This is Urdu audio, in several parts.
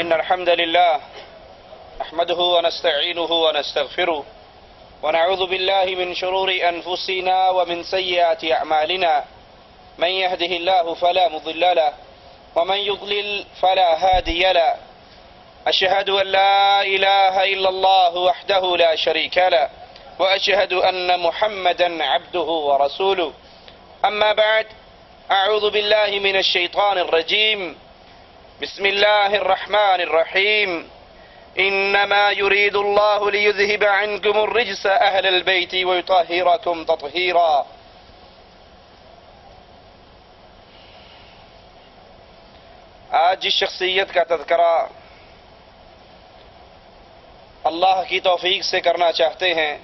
إن الحمد لله نحمده ونستعينه ونستغفره ونعوذ بالله من شرور أنفسنا ومن سيئات أعمالنا. من يهده الله فلا مضل له ومن يضلل فلا هادي له. أشهد أن لا إله إلا الله وحده لا شريك له وأشهد أن محمدا عبده ورسوله. أما بعد أعوذ بالله من الشيطان الرجيم. بسم الله الرحمن الرحيم. إنما يريد الله ليذهب عنكم الرجس أهل البيت ويطهركم تطهيرا. آج جس شخصیت کا تذکرہ اللہ کی توفیق سے کرنا چاہتے ہیں،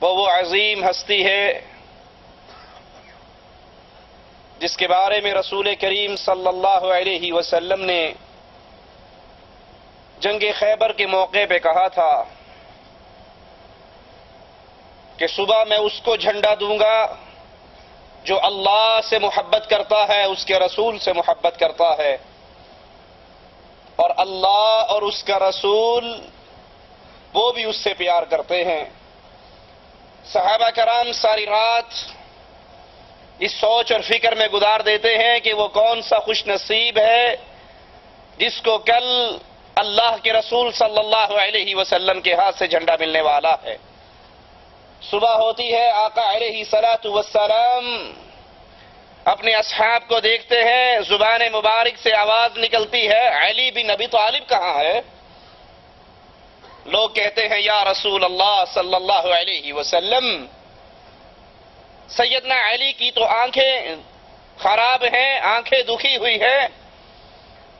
وہ وہ عظیم ہستی ہے جس کے بارے میں رسول کریم صلی اللہ علیہ وسلم نے جنگ خیبر کے موقع پہ کہا تھا کہ صبح میں اس کو جھنڈا دوں گا جو اللہ سے محبت کرتا ہے، اس کے رسول سے محبت کرتا ہے۔ اور اللہ اور اس کا رسول وہ بھی اس سے پیار کرتے ہیں۔ صحابہ کرام ساری رات اس سوچ اور فکر میں گزار دیتے ہیں کہ وہ کون سا خوش نصیب ہے جس کو کل اللہ کے رسول صلی اللہ علیہ وسلم کے ہاتھ سے جھنڈا ملنے والا ہے۔ صبح ہوتی ہے، آقا علیہ سلاۃ وسلام اپنے اصحاب کو دیکھتے ہیں، زبان مبارک سے آواز نکلتی ہے، علی بن ابی طالب کہاں ہے؟ لوگ کہتے ہیں، یا رسول اللہ صلی اللہ علیہ وسلم سیدنا علی کی تو آنکھیں خراب ہیں، آنکھیں دکھی ہوئی ہیں۔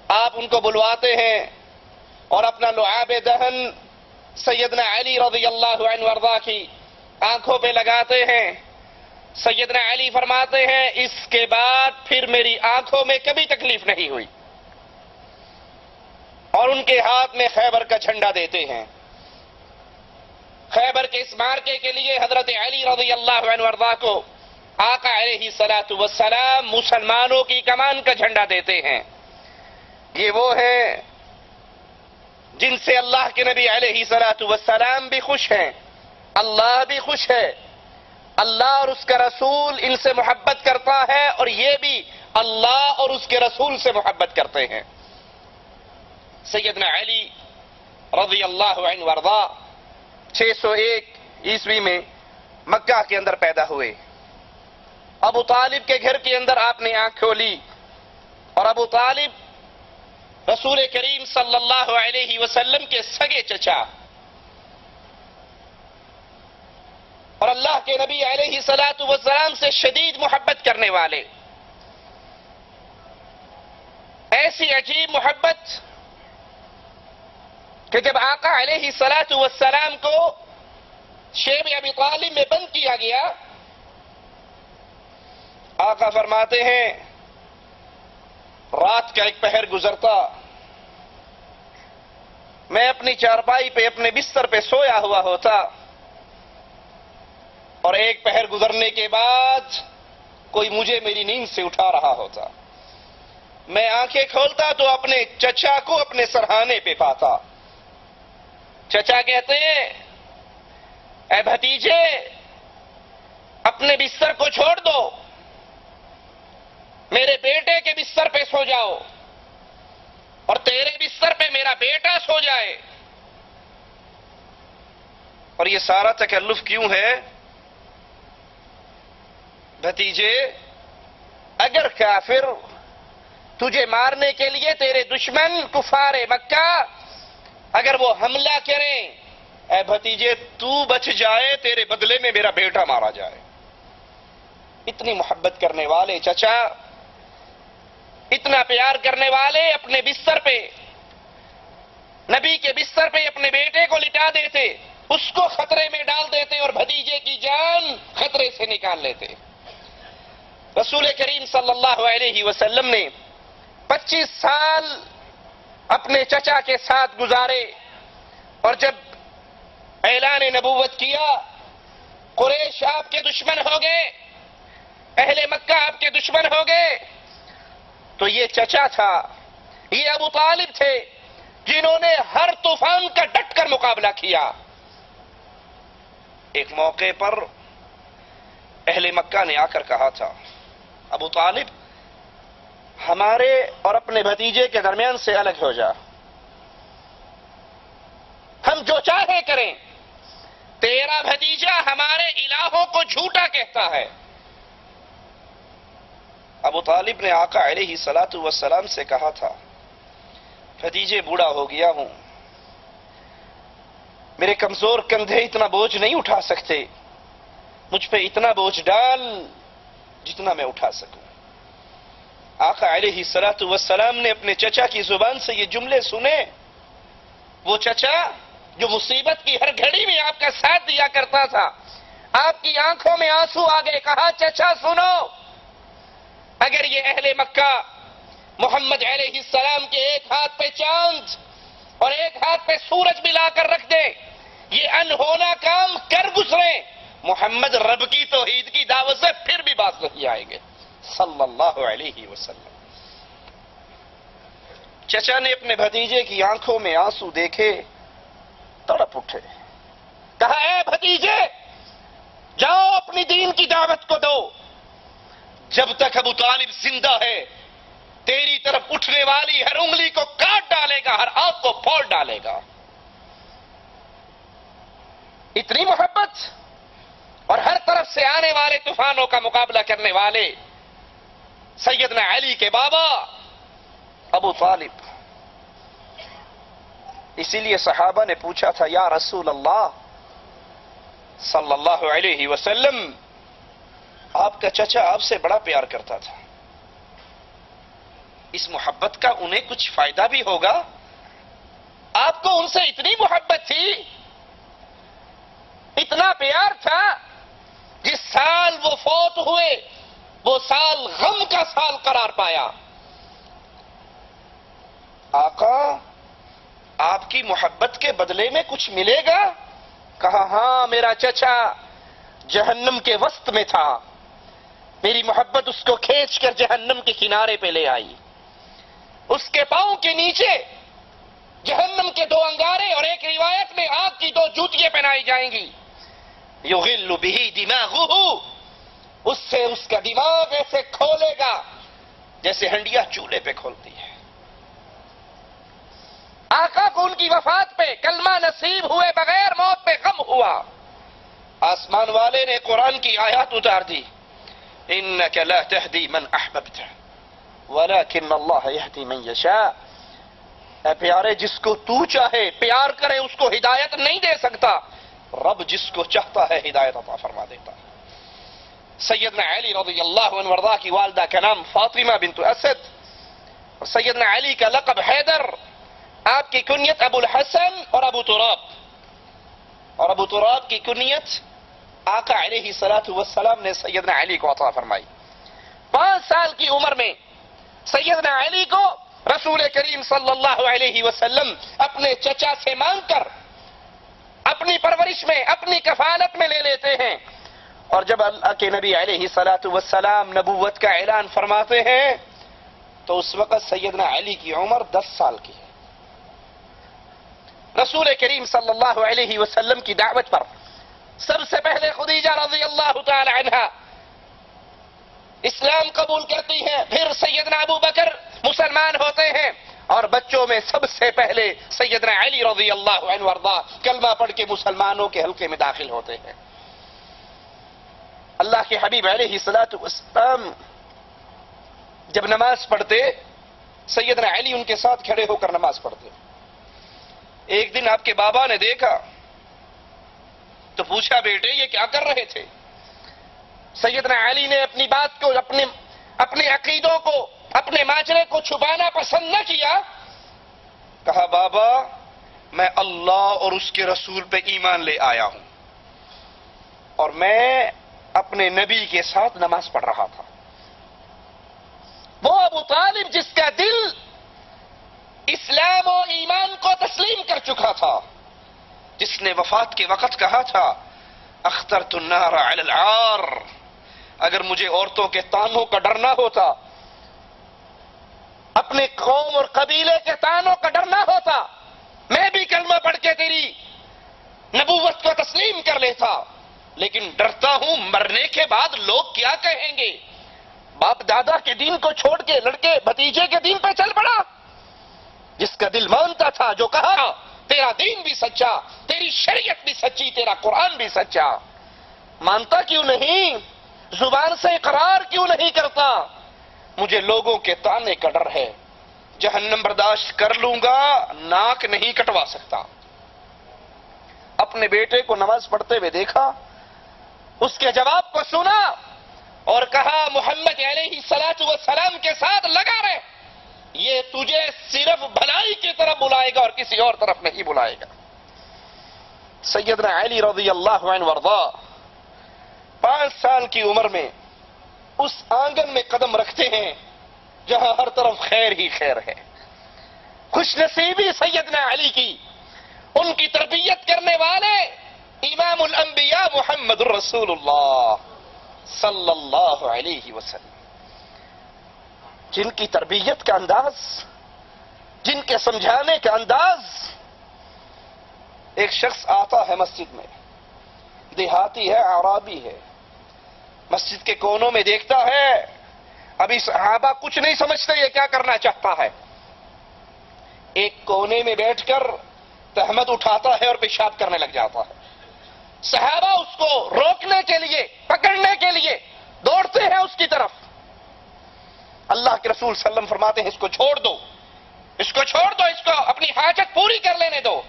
آپ ان کو بلواتے ہیں اور اپنا لعاب دہن سیدنا علی رضی اللہ عنہ وردہ کی آنکھوں پہ لگاتے ہیں۔ سیدنا علی فرماتے ہیں، اس کے بعد پھر میری آنکھوں میں کبھی تکلیف نہیں ہوئی۔ اور ان کے ہاتھ میں خیبر کا جھنڈا دیتے ہیں۔ خیبر کے اس مارکے کے لیے حضرت علی رضی اللہ عنہ وردہ کو آقا علیہ سلاۃ وسلام مسلمانوں کی کمان کا جھنڈا دیتے ہیں۔ یہ وہ ہیں جن سے اللہ کے نبی علیہ سلاۃ وسلام بھی خوش ہیں۔ اللہ بھی خوش ہے۔ اللہ اور اس کا رسول ان سے محبت کرتا ہے اور یہ بھی اللہ اور اس کے رسول سے محبت کرتے ہیں۔ سیدنا علی رضی اللہ عنہ وردہ چھ سو ایک عیسوی میں مکہ کے اندر پیدا ہوئے۔ ابو طالب کے گھر کے اندر آپ نے آنکھ کھولی اور ابو طالب رسول کریم صلی اللہ علیہ وسلم کے سگے چچا اور اللہ کے نبی علیہ سلاۃ وسلام سے شدید محبت کرنے والے۔ ایسی عجیب محبت کہ جب آقا علیہ سلاۃ والسلام کو شیب ابی طالب میں بند کیا گیا، آقا فرماتے ہیں، رات کا ایک پہر گزرتا، میں اپنی چارپائی پہ، اپنے بستر پہ سویا ہوا ہوتا، اور ایک پہر گزرنے کے بعد کوئی مجھے میری نیند سے اٹھا رہا ہوتا۔ میں آنکھیں کھولتا تو اپنے چچا کو اپنے سرہانے پہ پاتا۔ چچا کہتے ہیں، اے بھتیجے، اپنے بستر کو چھوڑ دو۔ میرے بیٹے کے بستر پہ سو جاؤ۔ اور تیرے بستر پہ میرا بیٹا سو جائے۔ اور یہ سارا تکلف کیوں ہے؟ بھتیجے، اگر کافر تجھے مارنے کے لیے تیرے دشمن کفار مکہ اگر وہ حملہ کریں، اے بھتیجے، تو بچ جائے، تیرے بدلے میں میرا بیٹا مارا جائے۔ اتنی محبت کرنے والے چچا، اتنا پیار کرنے والے اپنے بستر پہ، نبی کے بستر پہ اپنے بیٹے کو لٹا دیتے، اس کو خطرے میں ڈال دیتے اور بھتیجے کی جان خطرے سے نکال لیتے۔ رسول کریم صلی اللہ علیہ وسلم نے پچیس سال اپنے چچا کے ساتھ گزارے اور جب اعلان نبوت کیا، قریش آپ کے دشمن ہو گئے، اہل مکہ آپ کے دشمن ہو گئے، تو یہ چچا تھا، یہ ابو طالب تھے، جنہوں نے ہر طوفان کا ڈٹ کر مقابلہ کیا۔ ایک موقع پر اہل مکہ نے آ کر کہا تھا، ابو طالب ہمارے اور اپنے بھتیجے کے درمیان سے الگ ہو جا۔ ہم جو چاہے کریں۔ تیرا بھتیجا ہمارے الہوں کو جھوٹا کہتا ہے۔ ابو طالب نے آقا علیہ سلاۃ وسلام سے کہا تھا، بھتیجے بوڑھا ہو گیا ہوں۔ میرے کمزور کندھے اتنا بوجھ نہیں اٹھا سکتے۔ مجھ پہ اتنا بوجھ ڈال جتنا میں اٹھا سکوں۔ آقا علیہ سلاۃ وسلام نے اپنے چچا کی زبان سے یہ جملے سنے۔ وہ چچا جو مصیبت کی ہر گھڑی میں آپ کا ساتھ دیا کرتا تھا، آپ کی آنکھوں میں آنسو آگے کہا، چچا، سنو۔ اگر یہ اہل مکہ محمد علیہ السلام کے ایک ہاتھ پہ چاند اور ایک ہاتھ پہ سورج ملا کر رکھ دے یہ انہونا کام کر گزرے محمد رب کی توحید کی دعوت سے پھر بھی بات نہیں آئے گے صلی اللہ علیہ وسلم۔ چچا نے اپنے بھتیجے کی آنکھوں میں آنسو دیکھے، تڑپ اٹھے۔ کہا، اے بھتیجے، جاؤ اپنی دین کی دعوت کو دو۔ جب تک ابو طالب زندہ ہے، تیری طرف اٹھنے والی ہر انگلی کو کاٹ ڈالے گا، ہر آگ کو پھوڑ ڈالے گا۔ اتنی محبت اور ہر طرف سے آنے والے طوفانوں کا مقابلہ کرنے والے سیدنا علی کے بابا ابو طالب۔ اسی لیے صحابہ نے پوچھا تھا، یا رسول اللہ صلی اللہ علیہ وسلم، آپ کا چچا آپ سے بڑا پیار کرتا تھا۔ اس محبت کا انہیں کچھ فائدہ بھی ہوگا؟ آپ کو ان سے اتنی محبت تھی، اتنا پیار تھا، جس سال وہ فوت ہوئے۔ وہ سال غم کا سال قرار پایا۔ آقا، آپ کی محبت کے بدلے میں کچھ ملے گا؟ کہا ہاں میرا چچا جہنم کے وسط میں تھا۔ میری محبت اس کو کھینچ کر جہنم کے کنارے پہ لے آئی۔ اس کے پاؤں کے نیچے جہنم کے دو انگارے اور ایک روایت میں آگ کی دو جوتیاں پہنائی جائیں گی۔ یغل بھی دماغ اس سے اس کا دماغ ایسے کھولے گا جیسے ہنڈیا چولہے پہ کھولتی ہے۔ آقا کو ان کی وفات پہ کلمہ نصیب ہوئے بغیر موت پہ غم ہوا۔ آسمان والے نے قرآن کی آیات اتار دی۔ انك لا تهدي من احببت ولكن الله يهدي من يشاء اے پیارے، جس کو تو چاہے پیار کرے، اس کو ہدایت نہیں دے سکتا۔ رب جس کو چاہتا ہے، ہدایت عطا فرما دیتا۔ ہے سیدنا علی رضی اللہ عنہ وردہ کی والدہ کا نام فاطمہ بنت اسد، اور سیدنا علی کا لقب حیدر، آپ کی کنیت ابو الحسن اور ابو تراب۔ اور ابو تراب کی کنیت آقا علیہ سلاۃ والسلام نے سیدنا علی کو عطا فرمائی۔ پانچ سال کی عمر میں سیدنا علی کو رسول کریم صلی اللہ علیہ وسلم اپنے چچا سے مانگ کر اپنی پرورش میں، اپنی کفالت میں لے لیتے ہیں۔ اور جب اللہ کے نبی علیہ سلاۃ والسلام نبوت کا اعلان فرماتے ہیں، تو اس وقت سیدنا علی کی عمر دس سال کی ہے۔ رسول کریم صلی اللہ علیہ وسلم کی دعوت پر سب سے پہلے خدیجہ رضی اللہ تعالی عنہ اسلام قبول کرتی ہیں، پھر سیدنا ابو بکر مسلمان ہوتے ہیں اور بچوں میں سب سے پہلے سیدنا علی رضی اللہ عنہ وردہ کلمہ پڑھ کے مسلمانوں کے حلقے میں داخل ہوتے ہیں۔ اللہ کے حبیب علیہ والسلام جب نماز پڑھتے، سیدنا علی ان کے ساتھ کھڑے ہو کر نماز پڑھتے۔ ایک دن آپ کے بابا نے دیکھا، تو پوچھا، بیٹے، یہ کیا کر رہے تھے؟ سیدنا علی نے اپنی بات کو، اپنے اپنے عقیدوں کو، اپنے ماجرے کو چھپانا پسند نہ کیا۔ کہا، بابا، میں اللہ اور اس کے رسول پہ ایمان لے آیا ہوں۔ اور میں اپنے نبی کے ساتھ نماز پڑھ رہا تھا۔ وہ ابو طالب جس کا دل اسلام و ایمان کو تسلیم کر چکا تھا، جس نے وفات کے وقت کہا تھا اختر النار علی العار۔ اگر مجھے عورتوں کے تانوں کا ڈر نہ ہوتا، اپنے قوم اور قبیلے کے تانوں کا ڈر نہ ہوتا، میں بھی کلمہ پڑھ کے تیری نبوت کو تسلیم کر لیتا۔ لیکن ڈرتا ہوں مرنے کے بعد لوگ کیا کہیں گے؟ باپ دادا کے دین کو چھوڑ کے، لڑکے بھتیجے کے دین پہ چل پڑا۔ جس کا دل مانتا تھا، جو کہا ہاں، تیرا دین بھی سچا، تیری شریعت بھی سچی، تیرا قرآن بھی سچا۔ مانتا کیوں نہیں؟ زبان سے اقرار کیوں نہیں کرتا؟ مجھے لوگوں کے تانے کا ڈر ہے۔ جہنم برداشت کر لوں گا، ناک نہیں کٹوا سکتا۔ اپنے بیٹے کو نماز پڑھتے ہوئے دیکھا اس کے جواب کو سنا اور کہا، محمد علیہ سلاط و سلام کے ساتھ لگا رہے، یہ تجھے صرف بھلائی کی طرف بلائے گا اور کسی اور طرف نہیں بلائے گا. سیدنا علی رضی اللہ عنہ ورضا پانچ سال کی عمر میں اس آنگن میں قدم رکھتے ہیں جہاں ہر طرف خیر ہی خیر ہے۔ خوش نصیبی سیدنا علی کی، ان کی تربیت کرنے والے امام الانبیاء محمد الرسول اللہ صلی اللہ علیہ وسلم۔ جن کی تربیت کا انداز، جن کے سمجھانے کا انداز۔ ایک شخص آتا ہے مسجد میں، دیہاتی ہے عرابی ہے۔ مسجد کے کونوں میں دیکھتا ہے، ابھی صحابہ کچھ نہیں سمجھتے یہ کیا کرنا چاہتا ہے۔ ایک کونے میں بیٹھ کر تحمد اٹھاتا ہے اور پیشاب کرنے لگ جاتا ہے۔ صحابہ اس کو روکنے کے لیے، پکڑنے کے لیے دوڑتے ہیں اس کی طرف۔ اللہ کے رسول صلی اللہ علیہ وسلم فرماتے ہیں، اس کو چھوڑ دو۔ اس کو چھوڑ دو، اس کو اپنی حاجت پوری کر لینے دو۔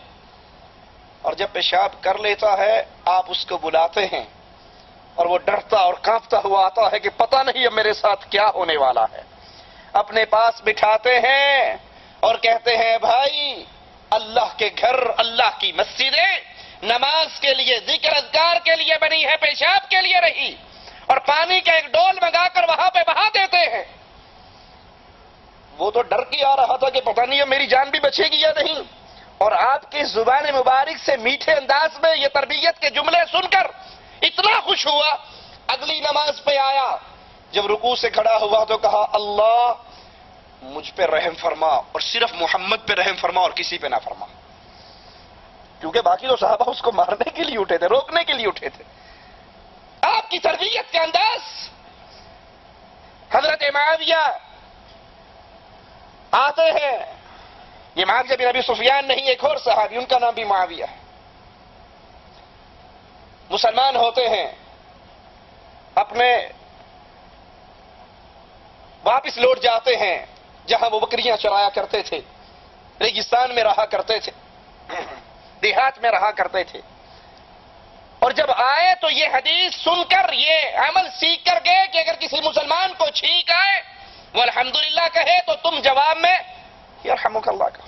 اور جب پیشاب کر لیتا ہے، آپ اس کو بلاتے ہیں۔ اور وہ ڈرتا اور کانپتا ہوا آتا ہے کہ پتہ نہیں اب میرے ساتھ کیا ہونے والا ہے۔ اپنے پاس بٹھاتے ہیں اور کہتے ہیں، بھائی، اللہ کے گھر، اللہ کی مسجدیں نماز کے لیے، ذکر اذکار کے لیے بنی ہے، پیشاب کے لیے رہی۔ اور پانی کا ایک ڈول منگا کر وہاں پہ بہا دیتے ہیں۔ وہ تو ڈر کے آ رہا تھا کہ پتہ نہیں اب میری جان بھی بچے گی یا نہیں۔ اور آپ کی زبان مبارک سے میٹھے انداز میں یہ تربیت کے جملے سن کر اتنا خوش ہوا۔ اگلی نماز پہ آیا۔ جب رکوع سے کھڑا ہوا تو کہا، اللہ مجھ پہ رحم فرما۔ اور صرف محمد پہ رحم فرما اور کسی پہ نہ فرما۔ کیونکہ باقی تو صحابہ اس کو مارنے کے لیے اٹھے تھے، روکنے کے لیے اٹھے تھے۔ آپ کی تربیت کا انداز؟ حضرت معاویہ آتے ہیں۔ یہ معاویہ بن ابی سفیان نہیں، ایک اور صحابی، ان کا نام بھی معاویہ ہے۔ مسلمان ہوتے ہیں، اپنے واپس لوٹ جاتے ہیں، جہاں وہ بکریاں چرایا کرتے تھے، ریگستان میں رہا کرتے تھے۔ دیہات میں رہا کرتے تھے۔ اور جب آئے تو یہ حدیث سن کر، یہ عمل سیکھ کر گئے کہ اگر کسی مسلمان کو چھینک آئے وہ الحمدللہ کہے تو تم جواب میں یرحمک اللہ کا۔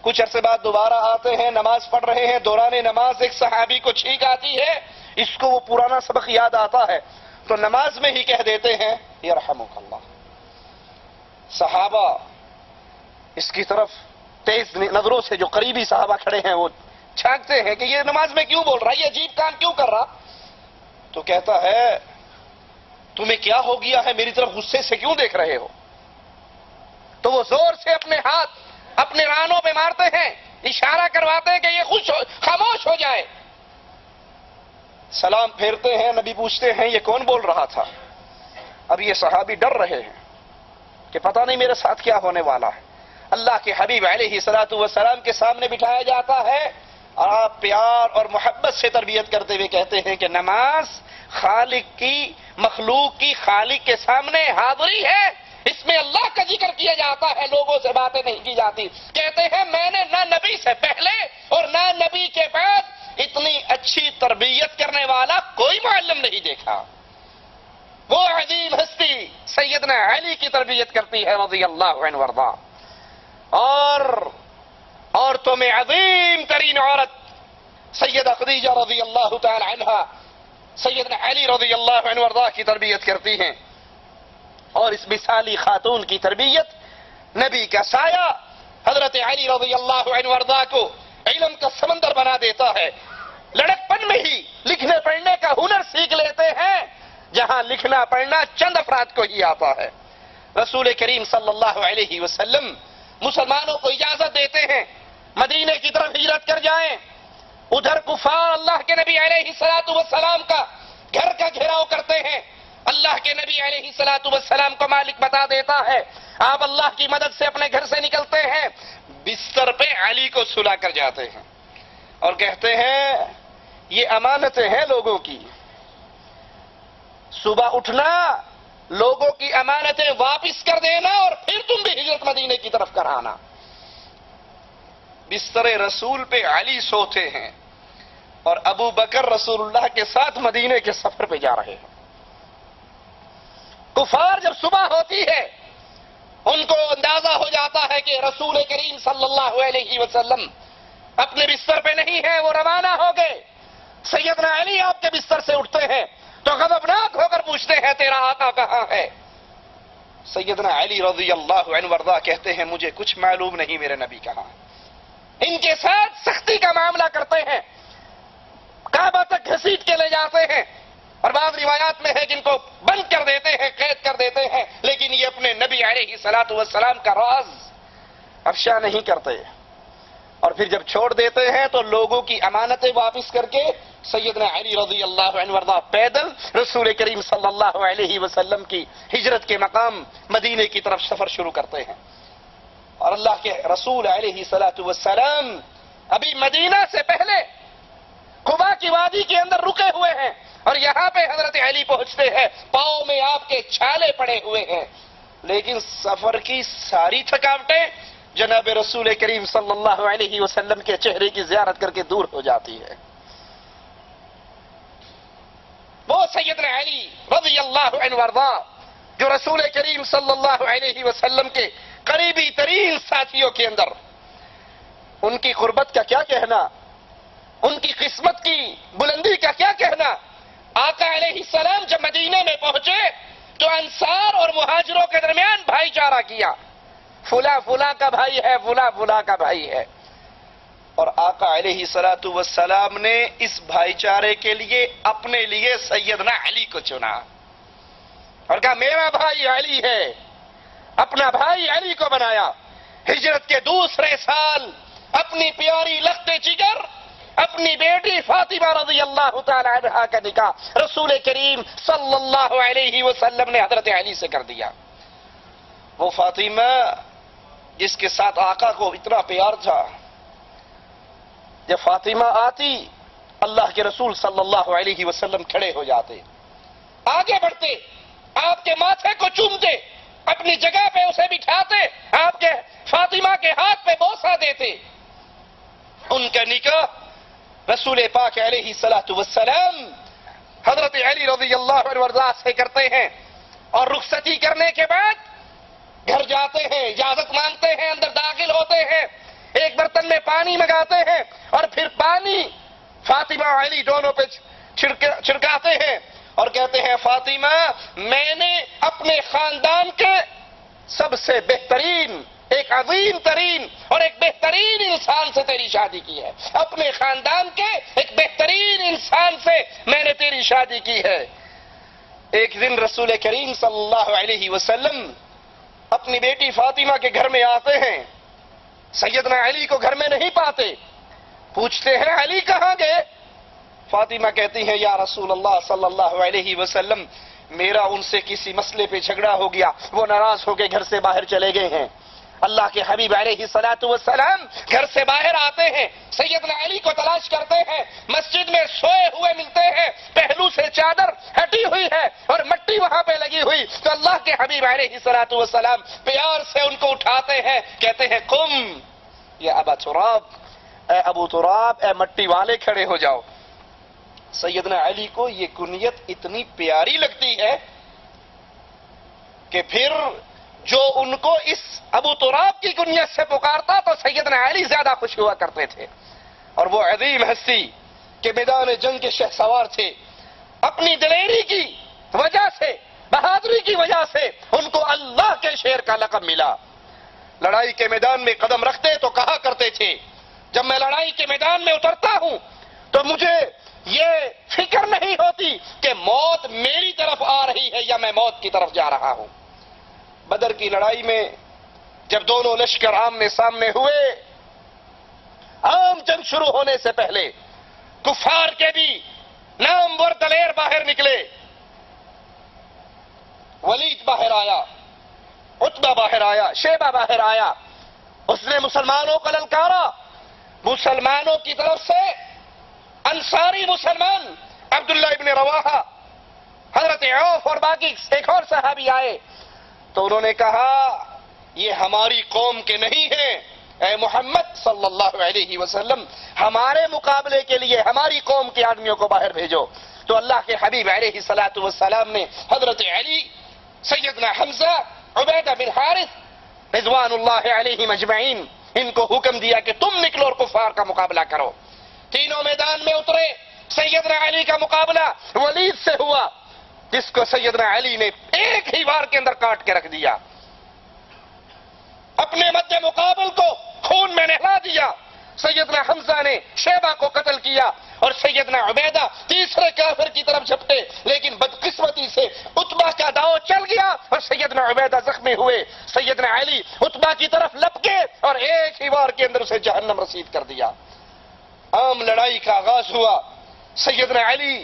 کچھ عرصے بعد دوبارہ آتے ہیں، نماز پڑھ رہے ہیں، دوران نماز ایک صحابی کو چھینک آتی ہے، اس کو وہ پرانا سبق یاد آتا ہے۔ تو نماز میں ہی کہہ دیتے ہیں یرحمک اللہ۔ صحابہ، اس کی طرف تیز نظروں سے جو قریبی صحابہ کھڑے ہیں وہ چھانکتے ہیں کہ یہ نماز میں کیوں بول رہا ہے؟ یہ عجیب کام کیوں کر رہا؟ تو کہتا ہے، تمہیں کیا ہو گیا ہے؟ میری طرف غصے سے کیوں دیکھ رہے ہو؟ تو وہ زور سے اپنے ہاتھ اپنے رانوں پہ مارتے ہیں، اشارہ کرواتے ہیں کہ یہ خوش ہو، خاموش ہو جائے۔ سلام پھیرتے ہیں، نبی پوچھتے ہیں، یہ کون بول رہا تھا؟ اب یہ صحابی ڈر رہے ہیں کہ پتہ نہیں میرے ساتھ کیا ہونے والا ہے۔ اللہ کے حبیب علیہ سلاۃ والسلام کے سامنے بٹھایا جاتا ہے اور آپ پیار اور محبت سے تربیت کرتے ہوئے کہتے ہیں کہ نماز خالق کی، مخلوق کی خالق کے سامنے حاضری ہے۔ اس میں اللہ کا ذکر کیا جاتا ہے، لوگوں سے باتیں نہیں کی جاتی۔ کہتے ہیں میں نے نہ نبی سے پہلے اور نہ نبی کے بعد اتنی اچھی تربیت کرنے والا کوئی معلم نہیں دیکھا۔ وہ عظیم ہستی سیدنا علی کی تربیت کرتی ہے، رضی اللہ عنہ ورضا۔ اور عورتوں میں عظیم ترین عورت سیدہ خدیجہ رضی اللہ تعالی عنہ، سیدنا علی رضی اللہ عنہ ورضا کی تربیت کرتی ہیں۔ اور اس مثالی خاتون کی تربیت نبی کا سایہ حضرت علی رضی اللہ عنہ ورضا کو علم کا سمندر بنا دیتا ہے۔ لڑکپن میں ہی لکھنے پڑھنے کا ہنر سیکھ لیتے ہیں، جہاں لکھنا پڑھنا چند افراد کو ہی آتا ہے۔ رسول کریم صلی اللہ علیہ وسلم مسلمانوں کو اجازت دیتے ہیں مدینے کی طرف ہجرت کر جائیں۔ ادھر کفار اللہ کے نبی علیہ سلاۃ وسلام کا گھر کا گھیراؤ کرتے ہیں۔ اللہ کے نبی علیہ سلاۃ وسلام کو مالک بتا دیتا ہے۔ آپ اللہ کی مدد سے اپنے گھر سے نکلتے ہیں۔ بستر پہ علی کو سلا کر جاتے ہیں۔ اور کہتے ہیں، یہ امانتیں ہیں لوگوں کی۔ صبح اٹھنا لوگوں کی امانتیں واپس کر دینا اور پھر تم بھی ہجرت مدینے کی طرف کرانا۔ بستر رسول پہ علی سوتے ہیں اور ابو بکر رسول اللہ کے ساتھ مدینے کے سفر پہ جا رہے ہیں۔ کفار جب صبح ہوتی ہے، ان کو اندازہ ہو جاتا ہے کہ رسول کریم صلی اللہ علیہ وسلم اپنے بستر پہ نہیں ہے وہ روانہ ہو گئے۔ سیدنا علی آپ کے بستر سے اٹھتے ہیں۔ تو غضبناک ہو کر پوچھتے ہیں تیرا آقا کہاں ہے؟ سیدنا علی رضی اللہ عنہ وردہ کہتے ہیں، مجھے کچھ معلوم نہیں میرے نبی کہاں۔ ان کے ساتھ سختی کا معاملہ کرتے ہیں۔ کعبہ تک گھسیٹ کے لے جاتے ہیں۔ اور بعض روایات میں ہے جن کو بند کر دیتے ہیں، قید کر دیتے ہیں۔ لیکن یہ اپنے نبی علیہ سلاۃ والسلام کا راز افشا نہیں کرتے۔ اور پھر جب چھوڑ دیتے ہیں تو لوگوں کی امانتیں واپس کر کے سیدنا علی رضی اللہ عنہ وردہ پیدل رسول کریم صلی اللہ علیہ وسلم کی ہجرت کے مقام مدینے کی طرف سفر شروع کرتے ہیں۔ اور اللہ کے رسول علیہ سلاۃ ابھی مدینہ سے پہلے خبا کی وادی کے اندر رکے ہوئے ہیں اور یہاں پہ حضرت علی پہنچتے ہیں، پاؤں میں آپ کے چھالے پڑے ہوئے ہیں۔ لیکن سفر کی ساری تھکاوٹیں جناب رسول کریم صلی اللہ علیہ وسلم کے چہرے کی زیارت کر کے دور ہو جاتی ہے۔ وہ سیدنا علی رضی اللہ عنہ جو رسول کریم صلی اللہ علیہ وسلم کے قریبی ترین ساتھیوں کے اندر۔ ان کی قربت کا کیا کہنا؟ ان کی قسمت کی بلندی کا کیا کہنا؟ آقا علیہ السلام جب مدینے میں پہنچے تو انصار اور مہاجروں کے درمیان بھائی چارہ کیا۔ فلا فلا کا بھائی ہے فلا فلا کا بھائی ہے۔ اور آقا علیہ سلاۃ وسلام نے اس بھائی چارے کے لیے اپنے لیے سیدنا علی کو چنا۔ اور کہا، میرا بھائی علی ہے۔ اپنا بھائی علی کو بنایا۔ ہجرت کے دوسرے سال اپنی پیاری لخت جگر، اپنی بیٹی فاطمہ رضی اللہ تعالی عنہ کا نکاح رسول کریم صلی اللہ علیہ وسلم نے حضرت علی سے کر دیا۔ وہ فاطمہ جس کے ساتھ آقا کو اتنا پیار تھا۔ جب فاطمہ آتی، اللہ کے رسول صلی اللہ علیہ وسلم کھڑے ہو جاتے۔ آگے بڑھتے، آپ کے ماتھے کو چومتے، اپنی جگہ پہ اسے بٹھاتے، آپ کے فاطمہ کے ہاتھ پہ بوسا دیتے۔ ان کا نکاح رسول پاک علیہ سلاۃ وسلم حضرت علی رضی اللہ عنہ سے کرتے ہیں اور رخصتی کرنے کے بعد گھر جاتے ہیں، اجازت مانگتے ہیں، اندر داخل ہوتے ہیں، ایک برتن میں پانی منگاتے ہیں اور پھر پانی فاطمہ علی دونوں پہ چھڑکاتے ہیں اور کہتے ہیں، فاطمہ، میں نے اپنے خاندان کے سب سے بہترین، ایک عظیم ترین اور ایک بہترین انسان سے تیری شادی کی ہے۔ اپنے خاندان کے ایک بہترین انسان سے میں نے تیری شادی کی ہے۔ ایک دن رسول کریم صلی اللہ علیہ وسلم اپنی بیٹی فاطمہ کے گھر میں آتے ہیں۔ سیدنا علی کو گھر میں نہیں پاتے۔ پوچھتے ہیں، علی کہاں گئے؟ فاطمہ کہتی ہیں، یا رسول اللہ صلی اللہ علیہ وسلم، میرا ان سے کسی مسئلے پہ جھگڑا ہو گیا، وہ ناراض ہو کے گھر سے باہر چلے گئے ہیں۔ اللہ کے حبیب علیہ سلاۃ والسلام گھر سے باہر آتے ہیں، سیدنا علی کو تلاش کرتے ہیں، مسجد میں سوئے ہوئے ملتے ہیں، پہلو سے چادر ہٹی ہوئی ہے اور مٹی وہاں پہ لگی ہوئی۔ تو اللہ کے حبیب علیہ سلاۃ والسلام پیار سے ان کو اٹھاتے ہیں، کہتے ہیں کم یا ابا تراب، اے ابو تراب، اے مٹی والے کھڑے ہو جاؤ۔ سیدنا علی کو یہ کنیت اتنی پیاری لگتی ہے کہ پھر جو ان کو اس ابو تراب کی کنیت سے پکارتا تو سیدنا علی زیادہ خوش ہوا کرتے تھے۔ اور وہ عظیم ہستی کے میدان جنگ کے شہ سوار تھے۔ اپنی دلیری کی وجہ سے، بہادری کی وجہ سے ان کو اللہ کے شیر کا لقب ملا۔ لڑائی کے میدان میں قدم رکھتے تو کہا کرتے تھے، جب میں لڑائی کے میدان میں اترتا ہوں تو مجھے یہ فکر نہیں ہوتی کہ موت میری طرف آ رہی ہے یا میں موت کی طرف جا رہا ہوں۔ بدر کی لڑائی میں جب دونوں لشکر آمنے سامنے ہوئے، عام جنگ شروع ہونے سے پہلے کفار کے بھی نامور دلیر باہر نکلے۔ ولید باہر آیا اتبا باہر آیا، شیبہ باہر آیا۔ اس نے مسلمانوں کا للکارا، مسلمانوں کی طرف سے انصاری مسلمان عبداللہ ابن رواحہ، حضرت عوف اور باقی ایک اور صحابی آئے۔ تو انہوں نے کہا، یہ ہماری قوم کے نہیں ہیں۔ اے محمد صلی اللہ علیہ وسلم، ہمارے مقابلے کے لیے ہماری قوم کے آدمیوں کو باہر بھیجو۔ تو اللہ کے حبیب علیہ سلاۃ والسلام نے حضرت علی، سیدنا حمزہ، عبیدہ بن حارث رضوان اللہ علیہ مجمعین، ان کو حکم دیا کہ تم نکلو اور کفار کا مقابلہ کرو۔ تینوں میدان میں اترے، سیدنا علی کا مقابلہ ولید سے ہوا۔ جس کو سیدنا علی نے ایک ہی بار کے اندر کاٹ کے رکھ دیا، اپنے مد مقابل کو خون میں نہلا دیا۔ سیدنا حمزہ نے شیبہ کو قتل کیا اور سیدنا عبیدہ تیسرے کافر کی طرف جھپٹے، لیکن بدقسمتی سے اتبا کا داؤ چل گیا اور سیدنا عبیدہ زخمی ہوئے۔ سیدنا علی اتبا کی طرف لپکے اور ایک ہی بار کے اندر اسے جہنم رسید کر دیا۔ عام لڑائی کا آغاز ہوا۔ سیدنا علی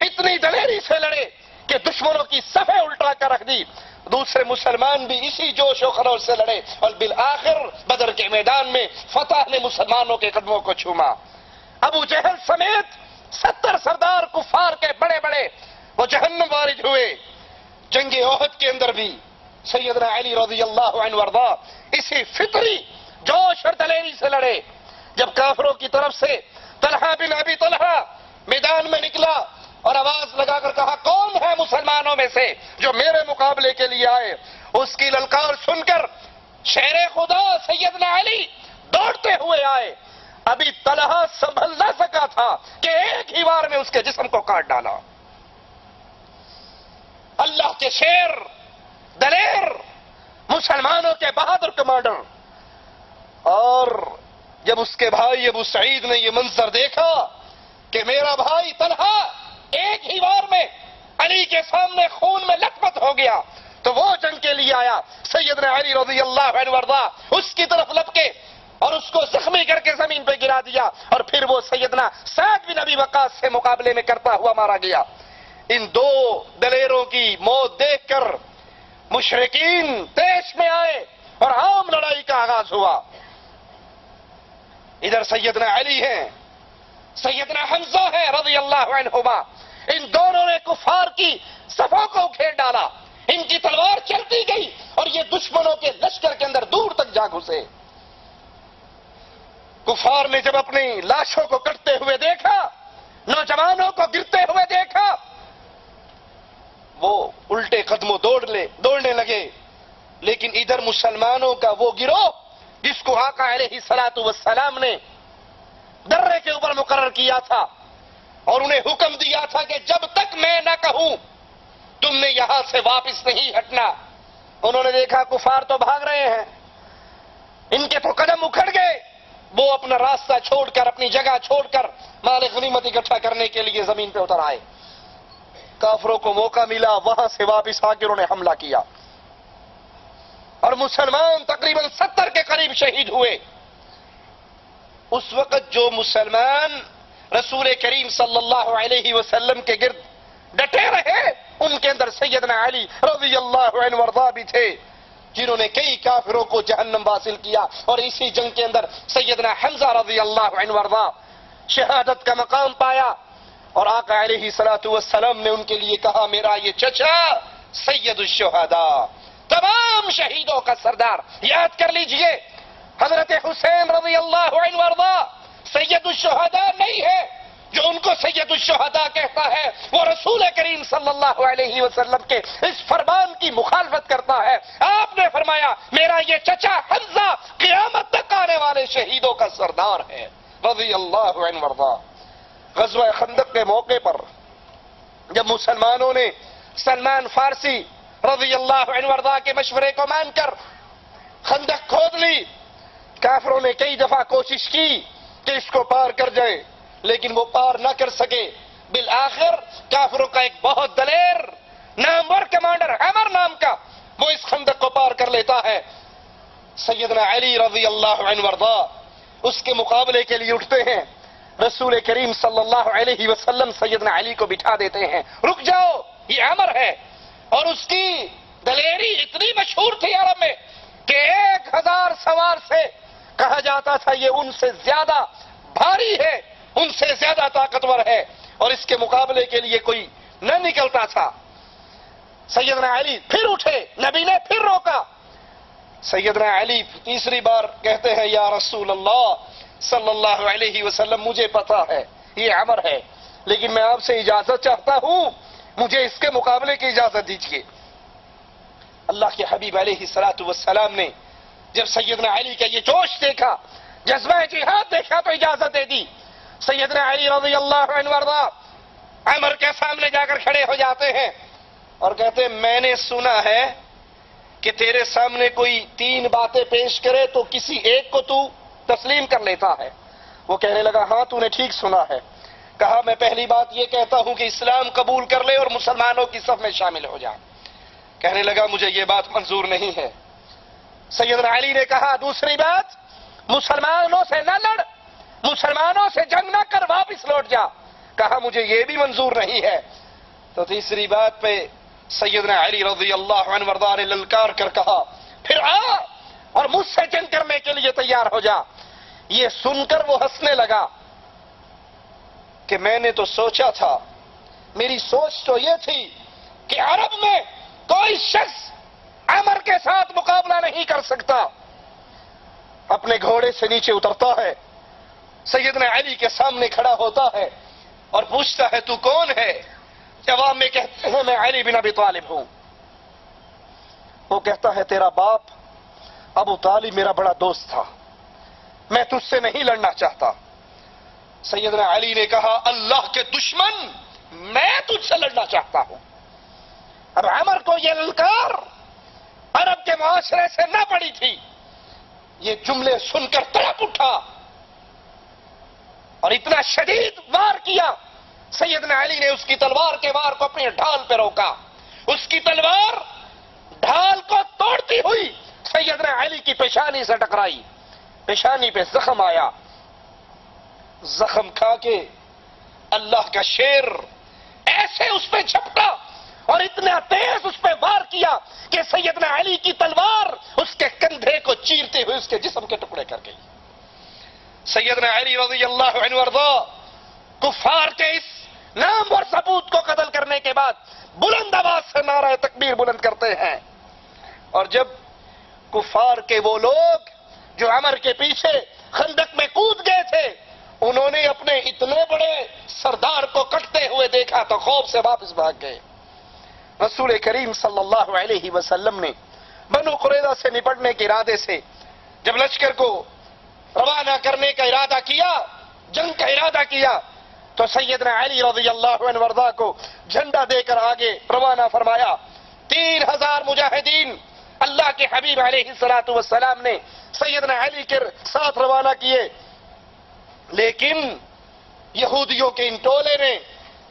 اتنی دلیری سے لڑے کہ دشمنوں کی صفحے الٹا کر رکھ دی۔ دوسرے مسلمان بھی اسی جوش و خروش سے لڑے۔ اور بالآخر بدر کے میدان میں فتح نے مسلمانوں کے قدموں کو چھوما۔ ابو جہل سمیت ستر سردار کفار کے بڑے بڑے وہ جہنم وارد ہوئے۔ جنگ عہد کے اندر بھی سیدنا علی رضی اللہ عنہ وردہ اسی فطری جوش اور دلیری سے لڑے۔ جب کافروں کی طرف سے طلحہ بن ابی طلحہ میدان میں نکلا اور آواز لگا کر کہا، کون ہے مسلمانوں میں سے جو میرے مقابلے کے لیے آئے؟ اس کی للکار سن کر شیر خدا سیدنا علی دوڑتے ہوئے آئے۔ ابھی طلحہ سنبھل نہ سکا تھا کہ ایک ہی بار میں اس کے جسم کو کاٹ ڈالا۔ اللہ کے شیر، دلیر، مسلمانوں کے بہادر کمانڈر۔ اور جب اس کے بھائی ابو سعید نے یہ منظر دیکھا کہ میرا بھائی طلحہ ایک ہی بار میں علی کے سامنے خون میں لکمت ہو گیا۔ تو وہ جنگ کے لیے آیا۔ سیدنا علی رضی اللہ عنہ وردہ اس کی طرف لپکے اور اس کو زخمی کر کے زمین پہ گرا دیا۔ اور پھر وہ سیدنا سعد بن نبی وقاص سے مقابلے میں کرتا ہوا مارا گیا۔ ان دو دلیروں کی موت دیکھ کر مشرقین دیش میں آئے اور عام لڑائی کا آغاز ہوا۔ ادھر سیدنا علی ہیں۔ سیدنا حمزہ ہے رضی اللہ عنہما۔ ان دونوں نے کفار کی صفوں کو کھیڑ ڈالا۔ ان کی تلوار چلتی گئی اور یہ دشمنوں کے لشکر کے اندر دور تک جا گھسے۔ کفار نے جب اپنی لاشوں کو کٹتے ہوئے دیکھا، نوجوانوں کو گرتے ہوئے دیکھا، وہ الٹے قدموں دوڑ لے دوڑنے لگے۔ لیکن ادھر مسلمانوں کا وہ گروہ، جس کو آقا علیہ سلاط والسلام نے درے کے اوپر مقرر کیا تھا اور انہیں حکم دیا تھا کہ جب تک میں نہ کہوں تم نے یہاں سے واپس نہیں ہٹنا۔ انہوں نے دیکھا کفار تو بھاگ رہے ہیں۔ ان کے تو قدم اکھڑ گئے۔ وہ اپنا راستہ چھوڑ کر، اپنی جگہ چھوڑ کر مال غنیمت اکٹھا کرنے کے لیے زمین پہ اتر آئے۔ کافروں کو موقع ملا، وہاں سے واپس آ کے انہوں نے حملہ کیا۔ اور مسلمان تقریباً ستر کے قریب شہید ہوئے۔ اس وقت جو مسلمان رسول کریم صلی اللہ علیہ وسلم کے گرد ڈٹے رہے، ان کے اندر سیدنا علی رضی اللہ عنہ ورضا بھی تھے، جنہوں نے کئی کافروں کو جہنم حاصل کیا اور اسی جنگ کے اندر سیدنا حمزہ رضی اللہ عنہ ورضا شہادت کا مقام پایا۔ اور آقا علیہ والسلام نے ان کے لیے کہا، میرا یہ چچا سید الشہداء، تمام شہیدوں کا سردار، یاد کر لیجیے حضرت حسین رضی اللہ عنہ ورضا سید الشہداء نہیں ہے۔ جو ان کو سید الشہداء کہتا ہے، وہ رسول کریم صلی اللہ علیہ وسلم کے اس فرمان کی مخالفت کرتا ہے۔ آپ نے فرمایا، میرا یہ چچا حمزہ قیامت تک آنے والے شہیدوں کا سردار ہے۔ رضی اللہ عنہ ورضا غزوہ خندق کے موقع پر جب مسلمانوں نے سلمان فارسی رضی اللہ عنہ ورضا کے مشورے کو مان کر خندق کھود لی کافروں نے کئی دفعہ کوشش کی کہ اس کو پار کر جائے لیکن وہ پار نہ کر سکے۔ بالآخر کافروں کا ایک بہت دلیر نامور کمانڈر عمر نام کا، وہ اس خندق کو پار کر لیتا ہے۔ سیدنا علی رضی اللہ عنہ ورضا اس کے مقابلے کے لیے اٹھتے ہیں۔ رسول کریم صلی اللہ علیہ وسلم سیدنا علی کو بٹھا دیتے ہیں۔ رک جاؤ، یہ امر ہے۔ اور اس کی دلیری اتنی مشہور تھی عرب میں کہ ایک ہزار سوار سے کہا جاتا تھا یہ ان سے زیادہ بھاری ہے، ان سے زیادہ طاقتور ہے۔ اور اس کے مقابلے کے لیے کوئی نہ نکلتا تھا۔ سیدنا علی پھر اٹھے، نبی نے پھر روکا۔ سیدنا علی تیسری بار کہتے ہیں، یا رسول اللہ صلی اللہ علیہ وسلم، مجھے پتا ہے، یہ عمر ہے۔ لیکن میں آپ سے اجازت چاہتا ہوں، مجھے اس کے مقابلے کی اجازت دیجیے اللہ کے حبیب علیہ سلاۃ والسلام نے جب سیدنا علی کا یہ جوش دیکھا، جذبہ جہاد دیکھا تو اجازت دے دی۔ سیدنا علی رضی اللہ عنہ ورضا، عمر کے سامنے جا کر کھڑے ہو جاتے ہیں اور کہتے ہیں، میں نے سنا ہے کہ تیرے سامنے کوئی تین باتیں پیش کرے تو کسی ایک کو تو تسلیم کر لیتا ہے۔ وہ کہنے لگا ہاں تو نے ٹھیک سنا ہے۔ کہا، میں پہلی بات یہ کہتا ہوں کہ اسلام قبول کر لے اور مسلمانوں کی صف میں شامل ہو جا۔ کہنے لگا، مجھے یہ بات منظور نہیں ہے۔ سیدنا علی نے کہا، دوسری بات، مسلمانوں سے نہ لڑ، مسلمانوں سے جنگ نہ کر، واپس لوٹ جا۔ کہا، مجھے یہ بھی منظور نہیں ہے۔ تو تیسری بات پہ سیدنا علی رضی اللہ عنہ وردار للکار کر کہا، پھر آ اور مجھ سے جنگ کرنے کے لیے تیار ہو جا۔ یہ سن کر وہ ہنسنے لگا کہ میں نے تو سوچا تھا، میری سوچ تو یہ تھی کہ عرب میں کوئی شخص عمر کے ساتھ مقابلہ نہیں کر سکتا۔ اپنے گھوڑے سے نیچے اترتا ہے۔ سیدنا علی کے سامنے کھڑا ہوتا ہے اور پوچھتا ہے، تو کون ہے؟ جواب میں کہتے ہیں، میں علی بن ابی طالب ہوں۔ وہ کہتا ہے، تیرا باپ ابو طالب میرا بڑا دوست تھا۔ میں تجھ سے نہیں لڑنا چاہتا۔ سیدنا علی نے کہا، اللہ کے دشمن، میں تجھ سے لڑنا چاہتا ہوں۔ اب عمر کو یہ للکار عرب کے معاشرے سے نہ پڑی تھی۔ یہ جملے سن کر تڑپ اٹھا۔ اور اتنا شدید وار کیا۔ سیدنا علی نے اس کی تلوار کے وار کو اپنے ڈھال پہ روکا۔ اس کی تلوار ڈھال کو توڑتی ہوئی سیدنا علی کی پیشانی سے ٹکرائی۔ پیشانی پہ زخم آیا۔ زخم کھا کے اللہ کا شیر ایسے اس پہ جھپٹا۔ اور اتنا تیز اس پہ وار کیا کہ سیدنا علی کی تلوار اس کے کندھے کو چیرتے ہوئے اس کے جسم کے ٹکڑے کر گئی۔ سیدنا علی رضی اللہ عنہ ورضا کفار کے اس نام اور ثبوت کو قتل کرنے کے بعد بلند آواز سے نعرہ تکبیر بلند کرتے ہیں۔ اور جب کفار کے وہ لوگ جو عمر کے پیچھے خندق میں کود گئے تھے، انہوں نے اپنے اتنے بڑے سردار کو کٹتے ہوئے دیکھا تو خوف سے واپس بھاگ گئے۔ رسول کریم صلی اللہ علیہ وسلم نے بنو قریدہ سے نپٹنے کے ارادے سے جب لشکر کو روانہ کرنے کا ارادہ کیا، جنگ کا ارادہ کیا، تو سیدنا علی رضی اللہ عنہ وردہ کو جھنڈا دے کر آگے روانہ فرمایا، تین ہزار مجاہدین اللہ کے حبیب علیہ السلاۃ والسلام نے سیدنا علی کے ساتھ روانہ کیے۔ لیکن یہودیوں کے ان ٹولے نے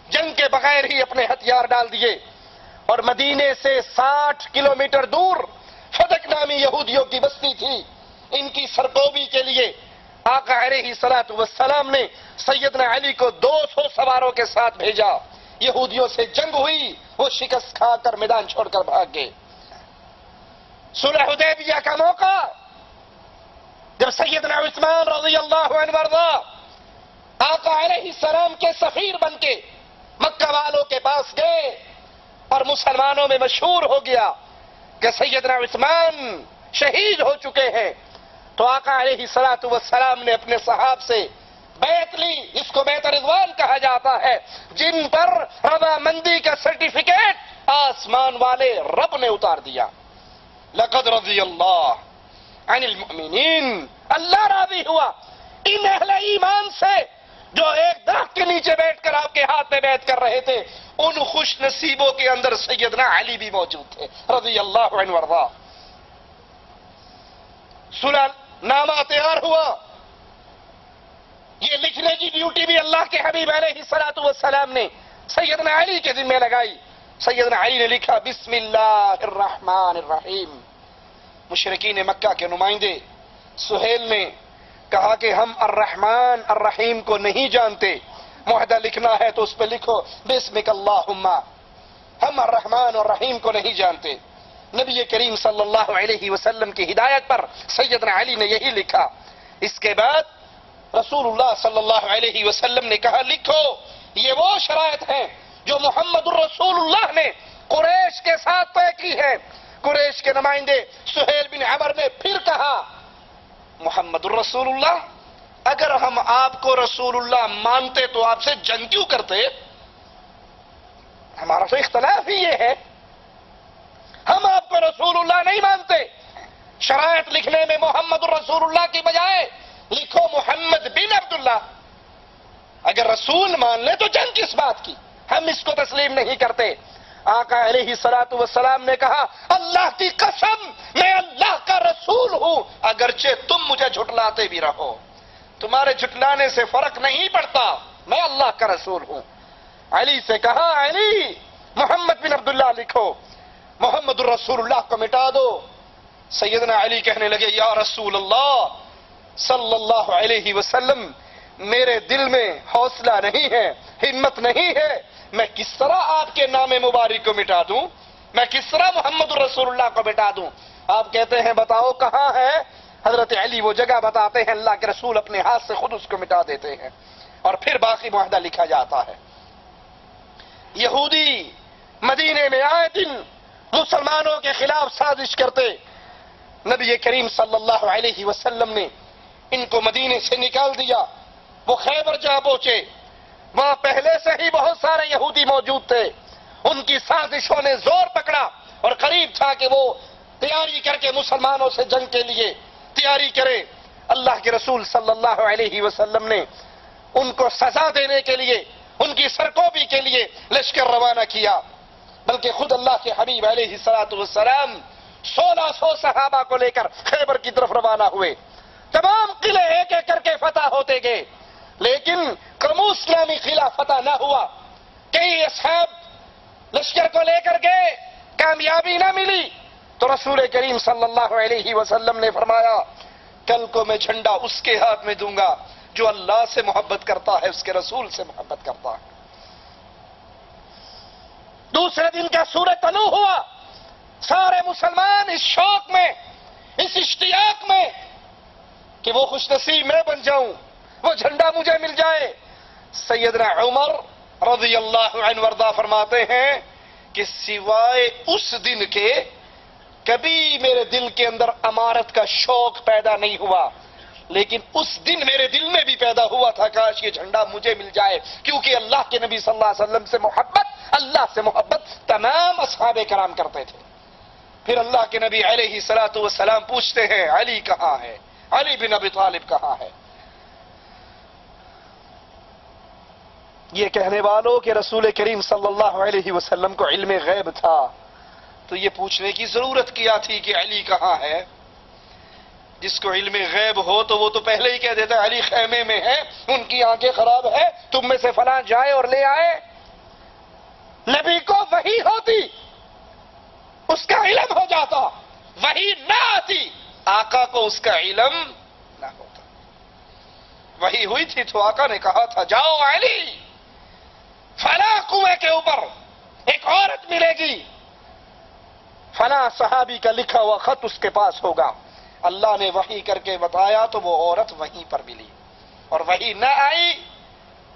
جنگ کے بغیر ہی اپنے ہتھیار ڈال دیے۔ اور مدینے سے ساٹھ کلومیٹر دور فدق نامی یہودیوں کی بستی تھی۔ ان کی سرکوبی کے لیے آقا علیہ سلاۃ والسلام نے سیدنا علی کو دو سو سواروں کے ساتھ بھیجا۔ یہودیوں سے جنگ ہوئی، وہ شکست کھا کر میدان چھوڑ کر بھاگ گئے۔ صلح حدیبیہ کا موقع جب سیدنا عثمان رضی اللہ عنہ ورضا آقا علیہ السلام کے سفیر بن کے مکہ والوں کے پاس گئے۔ اور مسلمانوں میں مشہور ہو گیا کہ سیدنا عثمان شہید ہو چکے ہیں۔ تو آقا علیہ سلاۃ والسلام نے اپنے صحاب سے بیت لی۔ اس کو بیت رضوان کہا جاتا ہے۔ جن پر رضا مندی کا سرٹیفکیٹ آسمان والے رب نے اتار دیا۔ لقد رضی اللہ عن المؤمنین۔ اللہ راضی ہوا۔ ان اہل ایمان سے جو ایک درخت کے نیچے بیٹھ کر آپ کے ہاتھ میں بیٹھ کر رہے تھے، ان خوش نصیبوں کے اندر سیدنا علی بھی موجود تھے، رضی اللہ عنہ ورضا سلح نامہ تیار ہوا. یہ لکھنے کی ڈیوٹی بھی اللہ کے حبیب علیہ السلاۃ والسلام نے سیدنا علی کے ذمہ لگائی. سیدنا علی نے لکھا بسم اللہ الرحمن الرحیم. مشرقین مکہ کے نمائندے، سہیل نے کہا کہ ہم الرحمن الرحیم کو نہیں جانتے۔ معاہدہ لکھنا ہے تو اس پہ لکھو، بسمک اللہم۔ ہم الرحمن الرحیم کو نہیں جانتے۔ نبی کریم صلی اللہ علیہ وسلم کی ہدایت پر سیدنا علی نے یہی لکھا۔ اس کے بعد رسول اللہ صلی اللہ علیہ وسلم نے کہا، لکھو، یہ وہ شرائط ہیں جو محمد الرسول اللہ نے قریش کے ساتھ طے کی ہے قریش کے نمائندے سہیل بن عمر نے پھر کہا محمد الرسول اللہ اگر ہم آپ کو رسول اللہ مانتے تو آپ سے جنگ کیوں کرتے؟ ہمارا تو اختلاف ہی یہ ہے۔ ہم آپ کو رسول اللہ نہیں مانتے۔ شرائط لکھنے میں محمد الرسول اللہ کی بجائے لکھو محمد بن عبداللہ۔ اگر رسول مان لے تو جنگ کس بات کی۔ ہم اس کو تسلیم نہیں کرتے۔ آقا علیہ سلاۃ والسلام نے کہا، اللہ کی قسم، میں اللہ کا رسول ہوں، اگرچہ تم مجھے جھٹلاتے بھی رہو۔ تمہارے جھٹلانے سے فرق نہیں پڑتا، میں اللہ کا رسول ہوں۔ علی سے کہا، علی، محمد بن عبداللہ لکھو، محمد الرسول اللہ کو مٹا دو۔ سیدنا علی کہنے لگے، یا رسول اللہ صلی اللہ علیہ وسلم، میرے دل میں حوصلہ نہیں ہے، ہمت نہیں ہے میں کس طرح آپ کے نام مبارک کو مٹا دوں؟ میں کس طرح محمد الرسول اللہ کو مٹا دوں؟ آپ کہتے ہیں بتاؤ کہاں ہے؟ حضرت علی وہ جگہ بتاتے ہیں اللہ کے رسول اپنے ہاتھ سے خود اس کو مٹا دیتے ہیں اور پھر باقی معاہدہ لکھا جاتا ہے۔ یہودی مدینے میں آئے دن مسلمانوں کے خلاف سازش کرتے نبی کریم صلی اللہ علیہ وسلم نے ان کو مدینے سے نکال دیا۔ وہ خیبر جا پہنچے۔ وہاں پہلے سے ہی بہت سارے یہودی موجود تھے۔ ان کی سازشوں نے زور پکڑا اور قریب تھا کہ وہ تیاری کر کے مسلمانوں سے جنگ کے لیے تیاری کرے۔ اللہ کے رسول صلی اللہ علیہ وسلم نے ان کو سزا دینے کے لیے، ان کی سرکوبی کے لیے لشکر روانہ کیا۔ بلکہ خود اللہ کے حبیب علیہ سلاۃ والسلام سولہ سو صحابہ کو لے کر خیبر کی طرف روانہ ہوئے۔ تمام قلعے ایک ایک کر کے فتح ہوتے گئے۔ لیکن کمو اسلامی قلعہ فتح نہ ہوا کئی اصحاب لشکر کو لے کر گئے، کامیابی نہ ملی۔ تو رسول کریم صلی اللہ علیہ وسلم نے فرمایا، کل کو میں جھنڈا اس کے ہاتھ میں دوں گا جو اللہ سے محبت کرتا ہے، اس کے رسول سے محبت کرتا ہے۔ دوسرے دن کا سورج طلوع ہوا۔ سارے مسلمان اس شوق میں، اس اشتیاق میں کہ وہ خوش نصیب میں بن جاؤں، وہ جھنڈا مجھے مل جائے۔ سیدنا عمر رضی اللہ عنہ وردہ فرماتے ہیں کہ سوائے اس دن کے کبھی میرے دل کے اندر امارت کا شوق پیدا نہیں ہوا، لیکن اس دن میرے دل میں بھی پیدا ہوا تھا، کاش یہ جھنڈا مجھے مل جائے، کیونکہ اللہ کے نبی صلی اللہ علیہ وسلم سے محبت، اللہ سے محبت تمام اصحاب کرام کرتے تھے۔ پھر اللہ کے نبی علیہ سلاۃ والسلام پوچھتے ہیں، علی کہاں ہے؟ علی بن ابی طالب کہاں ہے؟ یہ کہنے والوں کہ رسول کریم صلی اللہ علیہ وسلم کو علم غیب تھا۔ تو یہ پوچھنے کی ضرورت کیا تھی کہ علی کہاں ہے؟ جس کو علم غیب ہو تو وہ تو پہلے ہی کہہ دیتا علی خیمے میں ہے، ان کی آنکھیں خراب ہے تم میں سے فلاں جائے اور لے آئے۔ نبی کو وہی ہوتی، اس کا علم ہو جاتا وہی نہ آتی، آقا کو اس کا علم نہ ہوتا۔ وہی ہوئی تھی تو آقا نے کہا تھا، جاؤ علی۔ فلاں کنویں کے اوپر ایک عورت ملے گی۔ فلاں صحابی کا لکھا ہوا خط اس کے پاس ہوگا۔ اللہ نے وہی کر کے بتایا تو وہ عورت وہیں پر ملی۔ اور وہی نہ آئی۔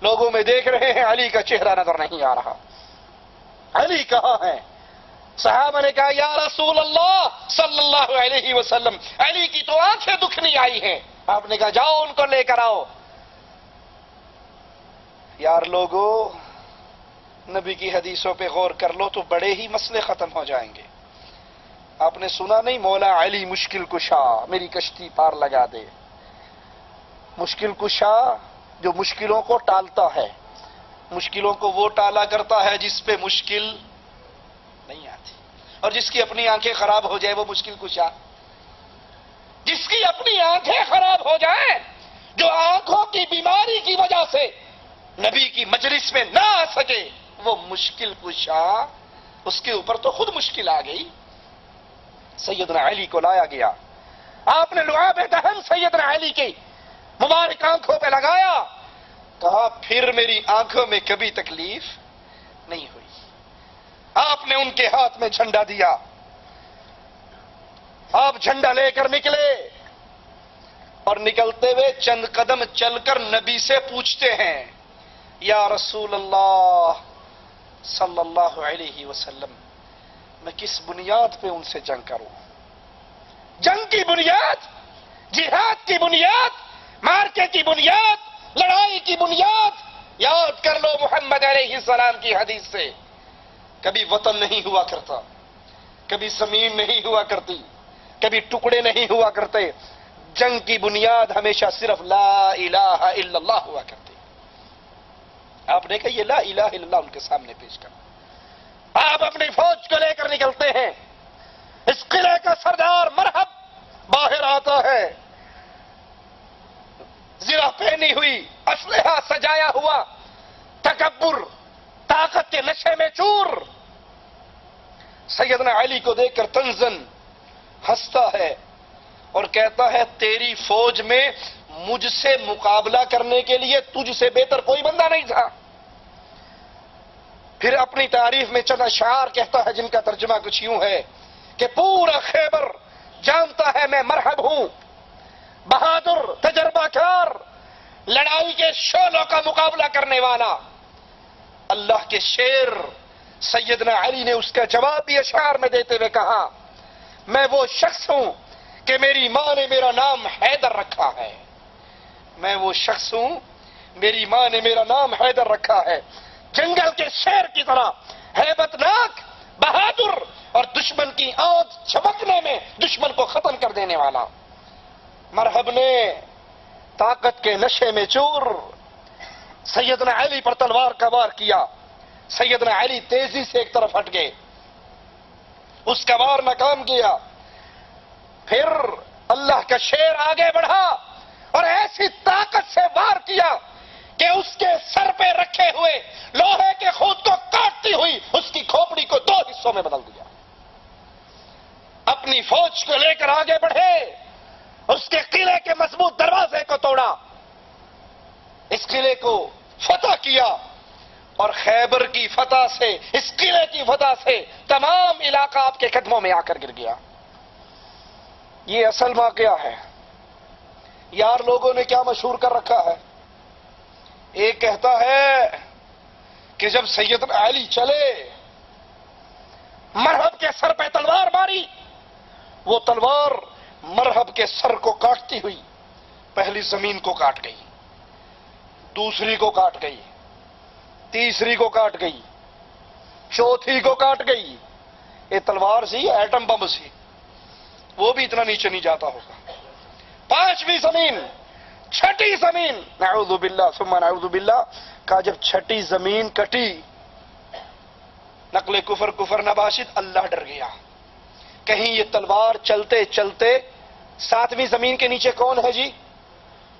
لوگوں میں دیکھ رہے ہیں علی کا چہرہ نظر نہیں آ رہا۔ علی کہاں ہے؟ صحابہ نے کہا، یا رسول اللہ صلی اللہ علیہ وسلم، علی کی تو آنکھیں دکھنی آئی ہیں۔ آپ نے کہا، جاؤ ان کو لے کر آؤ۔ یار لوگو نبی کی حدیثوں پہ غور کر لو تو بڑے ہی مسئلے ختم ہو جائیں گے۔ آپ نے سنا نہیں مولا علی مشکل کشا، میری کشتی پار لگا دے۔ مشکل کشا جو مشکلوں کو ٹالتا ہے، مشکلوں کو وہ ٹالا کرتا ہے جس پہ مشکل نہیں آتی۔ اور جس کی اپنی آنکھیں خراب ہو جائے وہ مشکل کشا۔ جس کی اپنی آنکھیں خراب ہو جائیں، جو آنکھوں کی بیماری کی وجہ سے نبی کی مجلس میں نہ آ سکے۔ وہ مشکل کشا اس کے اوپر تو خود مشکل آ گئی۔ سیدنا علی کو لایا گیا۔ آپ نے لعاب دہن سیدنا علی کی مبارک آنکھوں پہ لگایا۔ کہا، پھر میری آنکھوں میں کبھی تکلیف نہیں ہوئی۔ آپ نے ان کے ہاتھ میں جھنڈا دیا۔ آپ جھنڈا لے کر نکلے۔ اور نکلتے ہوئے چند قدم چل کر نبی سے پوچھتے ہیں، یا رسول اللہ صلی اللہ علیہ وسلم، میں کس بنیاد پہ ان سے جنگ کروں؟ جنگ کی بنیاد، جہاد کی بنیاد، مارکے کی بنیاد، لڑائی کی بنیاد۔ یاد کر لو محمد علیہ السلام کی حدیث سے، کبھی وطن نہیں ہوا کرتا، کبھی زمین نہیں ہوا کرتی، کبھی ٹکڑے نہیں ہوا کرتے۔ جنگ کی بنیاد ہمیشہ صرف لا الہ الا اللہ ہوا کرتی آپ نے کہا یہ لا الہ الا اللہ ان کے سامنے پیش کر آپ اپنی فوج کو لے کر نکلتے ہیں۔ اس قلعے کا سردار مرحب باہر آتا ہے۔ زرا پہنی ہوئی، اسلحہ سجایا ہوا، تکبر، طاقت کے نشے میں چور۔ سیدنا علی کو دیکھ کر تنزن ہنستا ہے اور کہتا ہے، تیری فوج میں مجھ سے مقابلہ کرنے کے لیے تجھ سے بہتر کوئی بندہ نہیں تھا۔ پھر اپنی تعریف میں چند اشعار کہتا ہے جن کا ترجمہ کچھ یوں ہے کہ پورا خیبر جانتا ہے میں مرحب ہوں۔ بہادر تجربہ کار لڑائی کے شولوں کا مقابلہ کرنے والا۔ اللہ کے شیر سیدنا علی نے اس کا جواب بھی اشعار میں دیتے ہوئے کہا، میں وہ شخص ہوں کہ میری ماں نے میرا نام حیدر رکھا ہے۔ میں وہ شخص ہوں، میری ماں نے میرا نام حیدر رکھا ہے۔ جنگل کے شیر کی طرح حیبت ناک بہادر اور دشمن کی آنکھ چمکنے میں دشمن کو ختم کر دینے والا۔ مرحب نے طاقت کے نشے میں چور۔ سیدنا علی پر تلوار کا وار کیا۔ سیدنا علی تیزی سے ایک طرف ہٹ گئے۔ اس کا وار ناکام کیا۔ پھر اللہ کا شیر آگے بڑھا۔ اور ایسی طاقت سے وار کیا کہ اس کے سر پہ رکھے ہوئے لوہے کے خود کو کاٹتی ہوئی اس کی کھوپڑی کو دو حصوں میں بدل دیا۔ اپنی فوج کو لے کر آگے بڑھے، اس کے قلعے کے مضبوط دروازے کو توڑا۔ اس قلعے کو فتح کیا اور خیبر کی فتح سے، اس قلعے کی فتح سے تمام علاقہ آپ کے قدموں میں آ کر گر گیا۔ یہ اصل واقعہ ہے۔ یار لوگوں نے کیا مشہور کر رکھا ہے؟ ایک کہتا ہے کہ جب سید علی چلے مرحب کے سر پہ تلوار ماری، وہ تلوار مرحب کے سر کو کاٹتی ہوئی پہلی زمین کو کاٹ گئی، دوسری کو کاٹ گئی، تیسری کو کاٹ گئی، چوتھی کو کاٹ گئی۔ یہ تلوار سی، ایٹم بم سی۔ وہ بھی اتنا نیچے نہیں جاتا ہوگا۔ پانچویں زمین، چھٹی زمین۔ نعوذ باللہ، ثم نعوذ باللہ کا جب چھٹی زمین کٹی، نقل کفر کفر نباشد، اللہ ڈر گیا۔ کہیں یہ تلوار چلتے چلتے ساتویں زمین کے نیچے کون ہے جی؟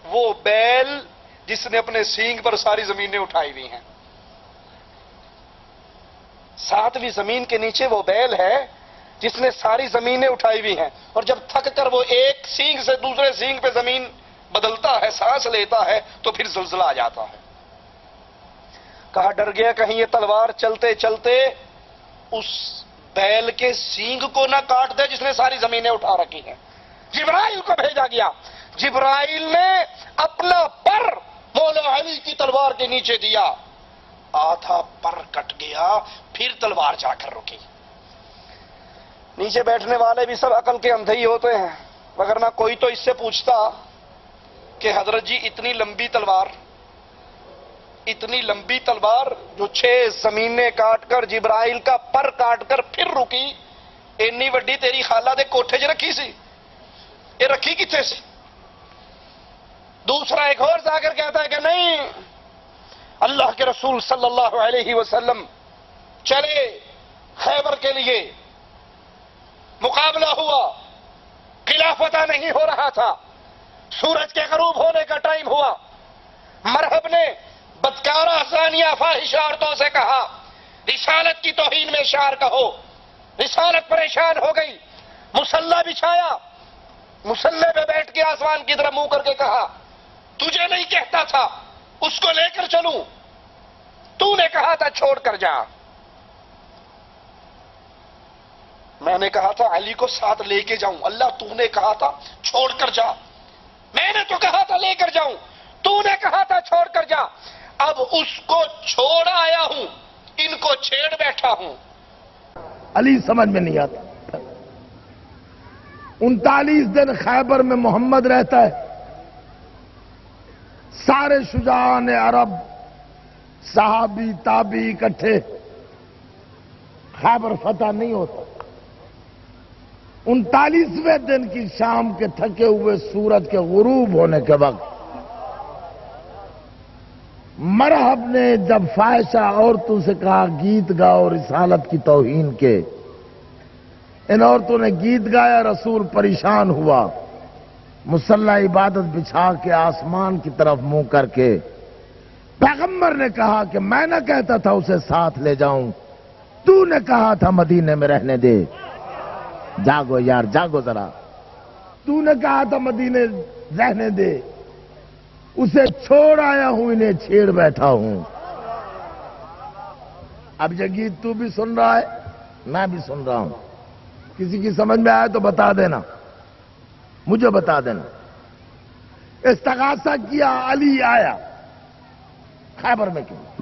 وہ بیل جس نے اپنے سینگ پر ساری زمینیں اٹھائی ہوئی ہیں۔ ساتویں زمین کے نیچے وہ بیل ہے جس نے ساری زمینیں اٹھائی ہوئی ہیں۔ اور جب تھک کر وہ ایک سینگ سے دوسرے سینگ پہ زمین بدلتا ہے، سانس لیتا ہے، تو پھر زلزلہ آ جاتا ہے۔ کہا، ڈر گیا کہیں یہ تلوار چلتے چلتے اس بیل کے سینگ کو نہ کاٹ دے جس نے ساری زمینیں اٹھا رکھی ہیں۔ جبرائیل کو بھیجا گیا۔ جبرائیل نے اپنا پر مولا علی کی تلوار کے نیچے دیا۔ آدھا پر کٹ گیا، پھر تلوار جا کر رکی۔ نیچے بیٹھنے والے بھی سب عقل کے اندھے ہی ہوتے ہیں۔ مگر نہ کوئی تو اس سے پوچھتا کہ حضرت جی اتنی لمبی تلوار، اتنی لمبی تلوار جو چھ زمینیں کاٹ کر، جبرائیل کا پر کاٹ کر پھر رکی، اینی وڈی تیری خالہ دے کوٹھے چ رکھی سی؟ یہ رکھی کتنے سی؟ دوسرا ایک اور جا کر کہتا ہے کہ نہیں، اللہ کے رسول صلی اللہ علیہ وسلم چلے خیبر کے لیے۔ مقابلہ ہوا۔ قلعہ فتح نہیں ہو رہا تھا۔ سورج کے غروب ہونے کا ٹائم ہوا۔ مرحب نے بدکارا زانیہ فاحش عورتوں سے کہا، رسالت کی توہین میں اشار کہو۔ رسالت پریشان ہو گئی۔ مسلح بچھایا۔ مسلح پہ بیٹھ کے آسمان کی طرف منہ کر کے کہا، تجھے نہیں کہتا تھا، اس کو لے کر چلوں۔ تو نے کہا تھا، چھوڑ کر جا۔ میں نے کہا تھا علی کو ساتھ لے کے جاؤں۔ اللہ تو نے کہا تھا چھوڑ کر جا۔ میں نے تو کہا تھا لے کر جاؤں۔ تو نے کہا تھا چھوڑ کر جا۔ اب اس کو چھوڑ آیا ہوں۔ ان کو چھیڑ بیٹھا ہوں۔ علی سمجھ میں نہیں آتا۔ انتالیس دن خیبر میں محمد رہتا ہے۔ سارے شجاعان عرب، صحابی تابی اکٹھے۔ خیبر فتح نہیں ہوتا۔ انتالیسویں دن کی شام کے تھکے ہوئے سورج کے غروب ہونے کے وقت مرحب نے جب فائشہ عورتوں سے کہا، گیت گاؤ رسالت کی توہین کے۔ ان عورتوں نے گیت گایا، رسول پریشان ہوا۔ مسلح عبادت بچھا کے آسمان کی طرف منہ کر کے۔ پیغمبر نے کہا کہ میں نہ کہتا تھا، اسے ساتھ لے جاؤں۔ تو نے کہا تھا، مدینے میں رہنے دے۔ جاگو یار، جاگو ذرا۔ تو نے کہا تھا مدینے رہنے دے۔ اسے چھوڑ آیا ہوں، انہیں چھیڑ بیٹھا ہوں۔ اب یہ گیت تو بھی سن رہا ہے، میں بھی سن رہا ہوں۔ کسی کی سمجھ میں آئے تو بتا دینا۔ مجھے بتا دینا۔ استغاثہ کیا، علی آیا۔ خیبر میں کیوں؟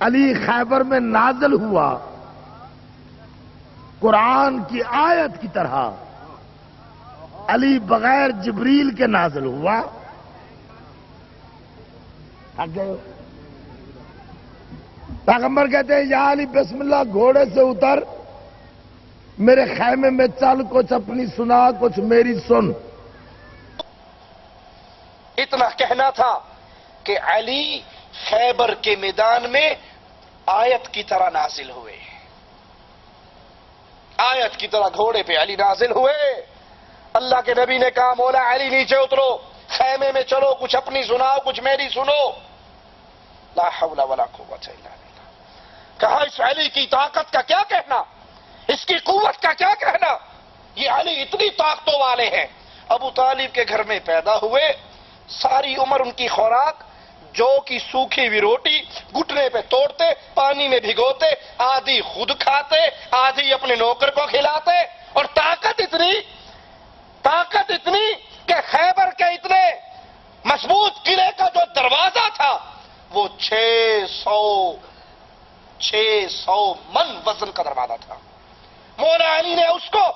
علی خیبر میں نازل ہوا۔ قرآن کی آیت کی طرح علی بغیر جبریل کے نازل ہوا۔ پیغمبر کہتے ہیں، یا علی بسم اللہ، گھوڑے سے اتر۔ میرے خیمے میں چل، کچھ اپنی سنا، کچھ میری سن۔ اتنا کہنا تھا کہ علی خیبر کے میدان میں آیت کی طرح نازل ہوئے۔ آیت کی طرح گھوڑے پہ علی نازل ہوئے۔ اللہ کے نبی نے کہا، مولا علی، نیچے اترو، خیمے میں چلو، کچھ اپنی سناؤ، کچھ میری سنو۔ لا حول ولا قوت الا باللہ۔ کہا، اس علی کی طاقت کا کیا کہنا؟ اس کی قوت کا کیا کہنا؟ یہ علی اتنی طاقتوں والے ہیں۔ ابو طالب کے گھر میں پیدا ہوئے، ساری عمر ان کی خوراک جو کی سوکھی ہوئی روٹی گھٹنے پہ توڑتے، پانی میں بھگوتے، آدھی خود کھاتے، آدھی اپنے نوکر کو کھلاتے۔ اور طاقت اتنی طاقت اتنی کہ خیبر کے اتنے مضبوط قلعے کا جو دروازہ تھا، وہ چھ سو چھ سو من وزن کا دروازہ تھا۔ مولا علی نے اس کو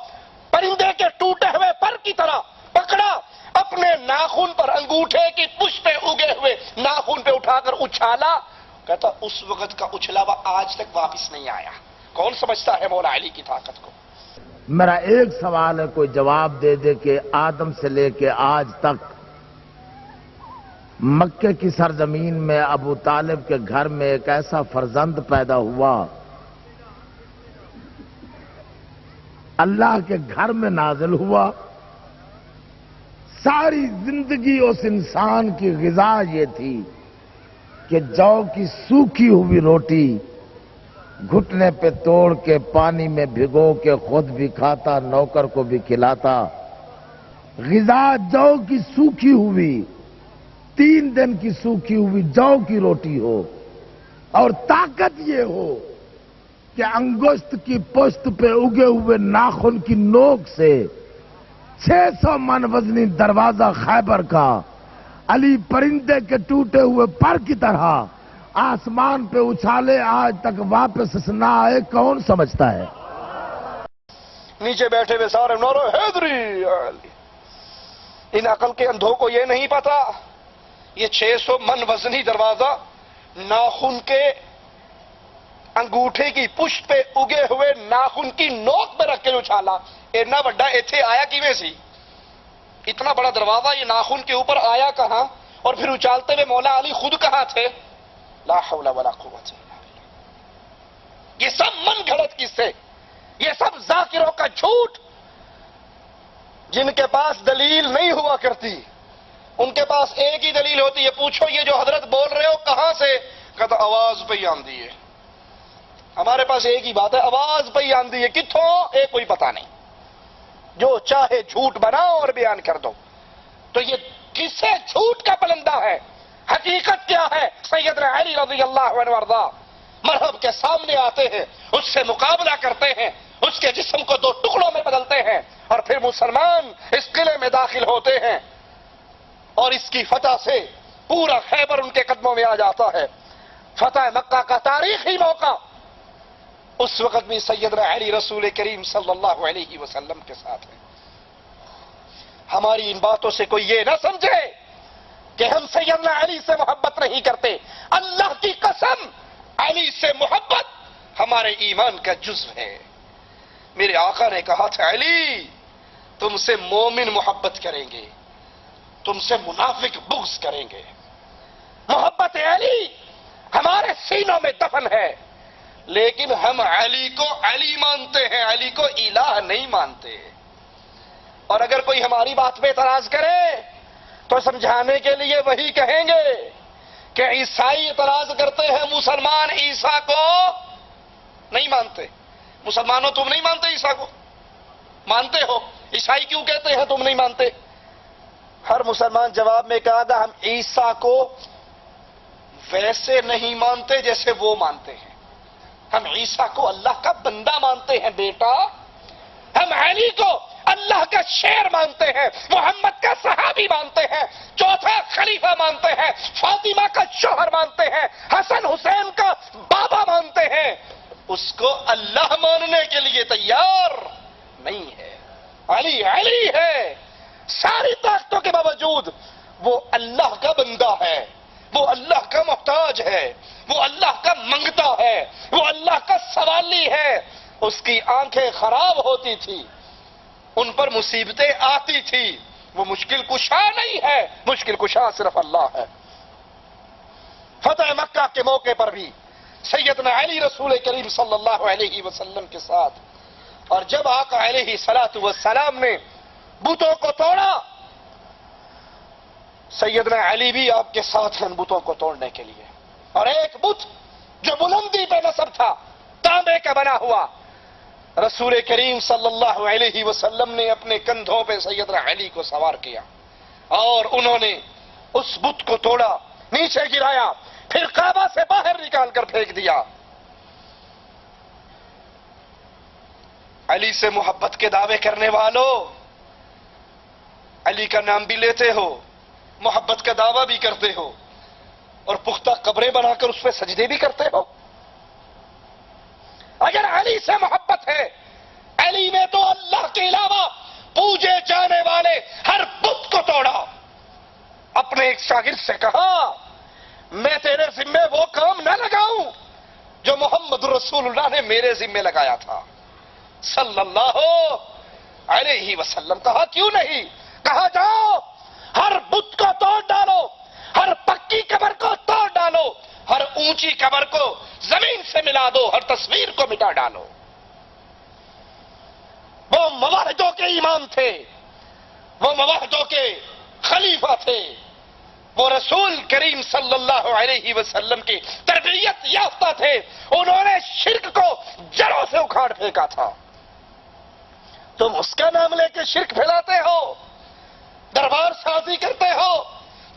پرندے کے ٹوٹے ہوئے پر کی طرح پکڑا۔ اپنے ناخن پر انگوٹھے کی پش پہ اگے ہوئے ناخن پہ اٹھا کر اچھالا۔ کہتا، اس وقت کا اچھلا آج تک واپس نہیں آیا۔ کون سمجھتا ہے مولا علی کی طاقت کو؟ میرا ایک سوال ہے، کوئی جواب دے دے کہ آدم سے لے کے آج تک مکے کی سرزمین میں ابو طالب کے گھر میں ایک ایسا فرزند پیدا ہوا، اللہ کے گھر میں نازل ہوا۔ ساری زندگی اس انسان کی غذا یہ تھی کہ جو کی سوکھی ہوئی روٹی گھٹنے پہ توڑ کے پانی میں بھگو کے خود بھی کھاتا، نوکر کو بھی کھلاتا۔ غذا جو کی سوکھی ہوئی، تین دن کی سوکھی ہوئی جو کی روٹی ہو۔ اور طاقت یہ ہو کہ انگوشت کی پشت پہ اگے ہوئے ناخن کی نوک سے چھ سو من وزنی دروازہ خیبر کا، علی پرندے کے ٹوٹے ہوئے پر کی طرح آسمان پہ اچھالے آج تک واپس نہ آئے کون سمجھتا ہے؟ نیچے بیٹھے ہوئے سارے نورو حیدری ان عقل کے اندھوں کو یہ نہیں پتا، یہ چھ سو من وزنی دروازہ ناخن کے انگوٹھے کی پشت پہ اگے ہوئے ناخن کی نوک پہ رکھ کے اچھالا۔ اتنا بڑا ایتھے آیا کیویں سی؟ اتنا بڑا دروازہ یہ ناخن کے اوپر آیا کہاں؟ اور پھر اچالتے ہوئے مولا علی خود کہاں تھے؟ لا حول ولا قوت الا یہ سب من گھڑت کس سے؟ یہ سب ذاکروں کا جھوٹ۔ جن کے پاس دلیل نہیں ہوا کرتی، ان کے پاس ایک ہی دلیل ہوتی ہے پوچھو، یہ جو حضرت بول رہے ہو، کہاں سے؟ کہتا آواز پہ ہی آن دیے ہمارے پاس ایک ہی بات ہے، آواز پہ ہی آندھی ہے کتوں ایک کوئی پتا نہیں۔ جو چاہے جھوٹ بناؤ اور بیان کر دو۔ تو یہ کسے جھوٹ کا پلندہ ہے؟ حقیقت کیا ہے؟ سیدنا علی رضی اللہ عنہ وارضا مرحب کے سامنے آتے ہیں، اس سے مقابلہ کرتے ہیں، اس کے جسم کو دو ٹکڑوں میں بدلتے ہیں اور پھر مسلمان اس قلعے میں داخل ہوتے ہیں۔ اور اس کی فتح سے پورا خیبر ان کے قدموں میں آ جاتا ہے۔ فتح مکہ کا تاریخی موقع اس وقت بھی سیدنا علی رسول کریم صلی اللہ علیہ وسلم کے ساتھ ہے ہماری ان باتوں سے کوئی یہ نہ سمجھے کہ ہم سیدنا علی سے محبت نہیں کرتے۔ اللہ کی قسم، علی سے محبت ہمارے ایمان کا جزو ہے۔ میرے آقا نے کہا تھا، علی، تم سے مومن محبت کریں گے۔ تم سے منافق بغض کریں گے۔ محبت علی ہمارے سینوں میں دفن ہے۔ لیکن ہم علی کو علی مانتے ہیں، علی کو الہ نہیں مانتے۔ اور اگر کوئی ہماری بات پہ اعتراض کرے، تو سمجھانے کے لیے وہی کہیں گے کہ عیسائی اعتراض کرتے ہیں، مسلمان عیسا کو نہیں مانتے۔ مسلمانوں تم نہیں مانتے عیسا کو؟ مانتے ہو۔ عیسائی کیوں کہتے ہیں تم نہیں مانتے؟ ہر مسلمان جواب میں کہا تھا ہم عیسا کو ویسے نہیں مانتے جیسے وہ مانتے ہیں۔ ہم عیسا کو اللہ کا بندہ مانتے ہیں بیٹا۔ ہم علی کو اللہ کا شیر مانتے ہیں، محمد کا صحابی مانتے ہیں، چوتھا خلیفہ مانتے ہیں، فاطمہ کا شوہر مانتے ہیں، حسن حسین کا بابا مانتے ہیں۔ اس کو اللہ ماننے کے لیے تیار نہیں ہے۔ علی علی ہے۔ ساری طاقتوں کے باوجود وہ اللہ کا بندہ ہے۔ وہ اللہ کا محتاج ہے، وہ اللہ کا منگتا ہے، وہ اللہ کا سوالی ہے۔ اس کی آنکھیں خراب ہوتی تھی، ان پر مصیبتیں آتی تھی۔ وہ مشکل کشا نہیں ہے، مشکل کشا صرف اللہ ہے۔ فتح مکہ کے موقع پر بھی سیدنا علی رسول کریم صلی اللہ علیہ وسلم کے ساتھ اور جب آقا علیہ سلاۃ والسلام نے بتوں کو توڑا سیدنا علی بھی آپ کے ساتھ ہیں بتوں کو توڑنے کے لیے۔ اور ایک بت جو بلندی پہ نصب تھا، تانبے کا بنا ہوا۔ رسول کریم صلی اللہ علیہ وسلم نے اپنے کندھوں پہ سیدنا علی کو سوار کیا اور انہوں نے اس بت کو توڑا، نیچے گرایا، پھر کعبہ سے باہر نکال کر پھینک دیا۔ علی سے محبت کے دعوے کرنے والوں علی کا نام بھی لیتے ہو۔ محبت کا دعویٰ بھی کرتے ہو اور پختہ قبریں بنا کر اس پہ سجدے بھی کرتے ہو۔ اگر علی سے محبت ہے، علی نے تو اللہ کے علاوہ پوجے جانے والے ہر بت کو توڑا۔ اپنے ایک شاگرد سے کہا، میں تیرے ذمے وہ کام نہ لگاؤں جو محمد رسول اللہ نے میرے ذمے لگایا تھا۔ صلی اللہ علیہ وسلم کہا، کیوں نہیں؟ کہا، جاؤ۔ ہر بت کو توڑ ڈالو، ہر پکی قبر کو توڑ ڈالو، ہر اونچی قبر کو زمین سے ملا دو، ہر تصویر کو مٹا ڈالو۔ وہ مواہدوں کے ایمان تھے، وہ مواہدوں کے خلیفہ تھے۔ وہ رسول کریم صلی اللہ علیہ وسلم کی تربیت یافتہ تھے۔ انہوں نے شرک کو جڑوں سے اکھاڑ پھینکا تھا۔ تم اس کا نام لے کے شرک پھیلاتے ہو۔ دربار سازی کرتے ہو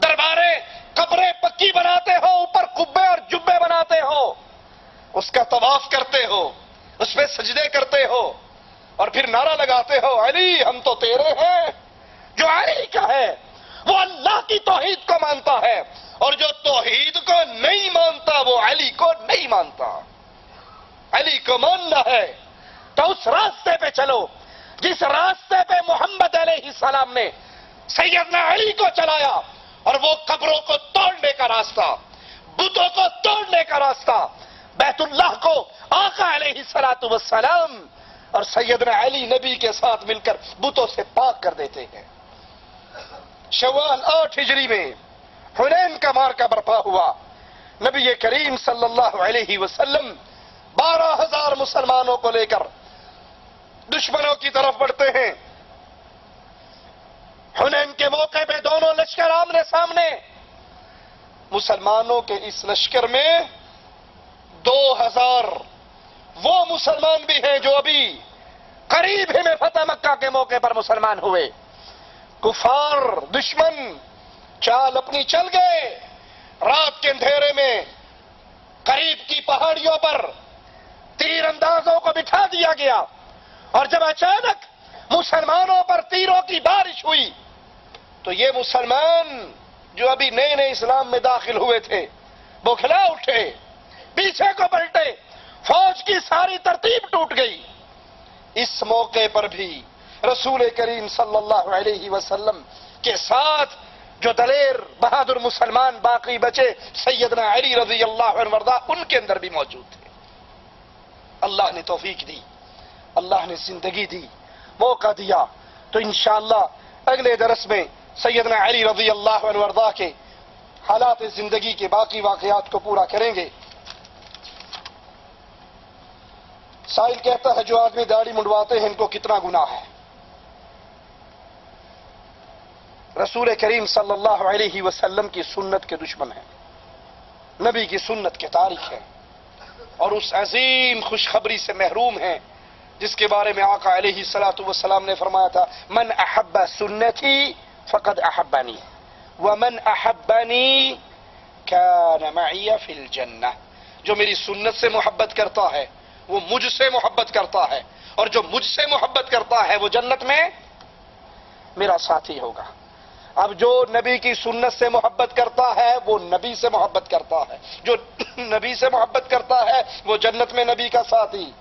درباریں قبریں پکی بناتے ہو، اوپر کبے اور جبے بناتے ہو۔ اس کا طواف کرتے ہو، اس پہ سجدے کرتے ہو، اور پھر نعرہ لگاتے ہو، علی، ہم تو تیرے ہیں۔ جو علی کا ہے، وہ اللہ کی توحید کو مانتا ہے، اور جو توحید کو نہیں مانتا، وہ علی کو نہیں مانتا۔ علی کو ماننا ہے، تو اس راستے پہ چلو۔ جس راستے پہ محمد علیہ السلام نے سیدنا علی کو چلایا اور وہ قبروں کو توڑنے کا راستہ، بتوں کو توڑنے کا راستہ، بیت اللہ کو آقا علیہ سلاۃ وسلام اور سیدنا علی نبی کے ساتھ مل کر بتوں سے پاک کر دیتے ہیں۔ شوال آٹھ ہجری میں حنین کا مار کا برپا ہوا۔ نبی کریم صلی اللہ علیہ وسلم بارہ ہزار مسلمانوں کو لے کر دشمنوں کی طرف بڑھتے ہیں۔ حنین کے موقع پہ دونوں لشکر آمنے سامنے۔ مسلمانوں کے اس لشکر میں دو ہزار وہ مسلمان بھی ہیں جو ابھی قریب ہی میں فتح مکہ کے موقع پر مسلمان ہوئے۔ کفار، دشمن، چال اپنی چل گئے۔ رات کے اندھیرے میں قریب کی پہاڑیوں پر تیر اندازوں کو بٹھا دیا گیا۔ اور جب اچانک مسلمانوں پر تیروں کی بارش ہوئی تو یہ مسلمان جو ابھی نئے نئے اسلام میں داخل ہوئے تھے بوکھلا اٹھے، پیچھے کو پلٹے، فوج کی ساری ترتیب ٹوٹ گئی۔ اس موقع پر بھی رسول کریم صلی اللہ علیہ وسلم کے ساتھ جو دلیر بہادر مسلمان باقی بچے، سیدنا علی رضی اللہ عنہ وردہ، ان کے اندر بھی موجود تھے۔ اللہ نے توفیق دی، اللہ نے زندگی دی، موقع دیا۔ تو انشاءاللہ اگلے درس میں سیدنا علی رضی اللہ عنہ وردہ کے حالات زندگی کے باقی واقعات کو پورا کریں گے۔ سائل کہتا ہے جو آدمی داڑھی منڈواتے ہیں ان کو کتنا گناہ ہے۔ رسول کریم صلی اللہ علیہ وسلم کی سنت کے دشمن ہیں۔ نبی کی سنت کے تاریخ ہے۔ اور اس عظیم خوشخبری سے محروم ہیں۔ جس کے بارے میں آقا علیہ سلاۃ وسلام نے فرمایا تھا، من احب سنتی فقد احبانی ومن احبانی كان معي في الجنہ جو میری سنت سے محبت کرتا ہے، وہ مجھ سے محبت کرتا ہے۔ اور جو مجھ سے محبت کرتا ہے، وہ جنت میں میرا ساتھی ہوگا۔ اب جو نبی کی سنت سے محبت کرتا ہے، وہ نبی سے محبت کرتا ہے۔ جو نبی سے محبت کرتا ہے، وہ جنت میں نبی کا ساتھی۔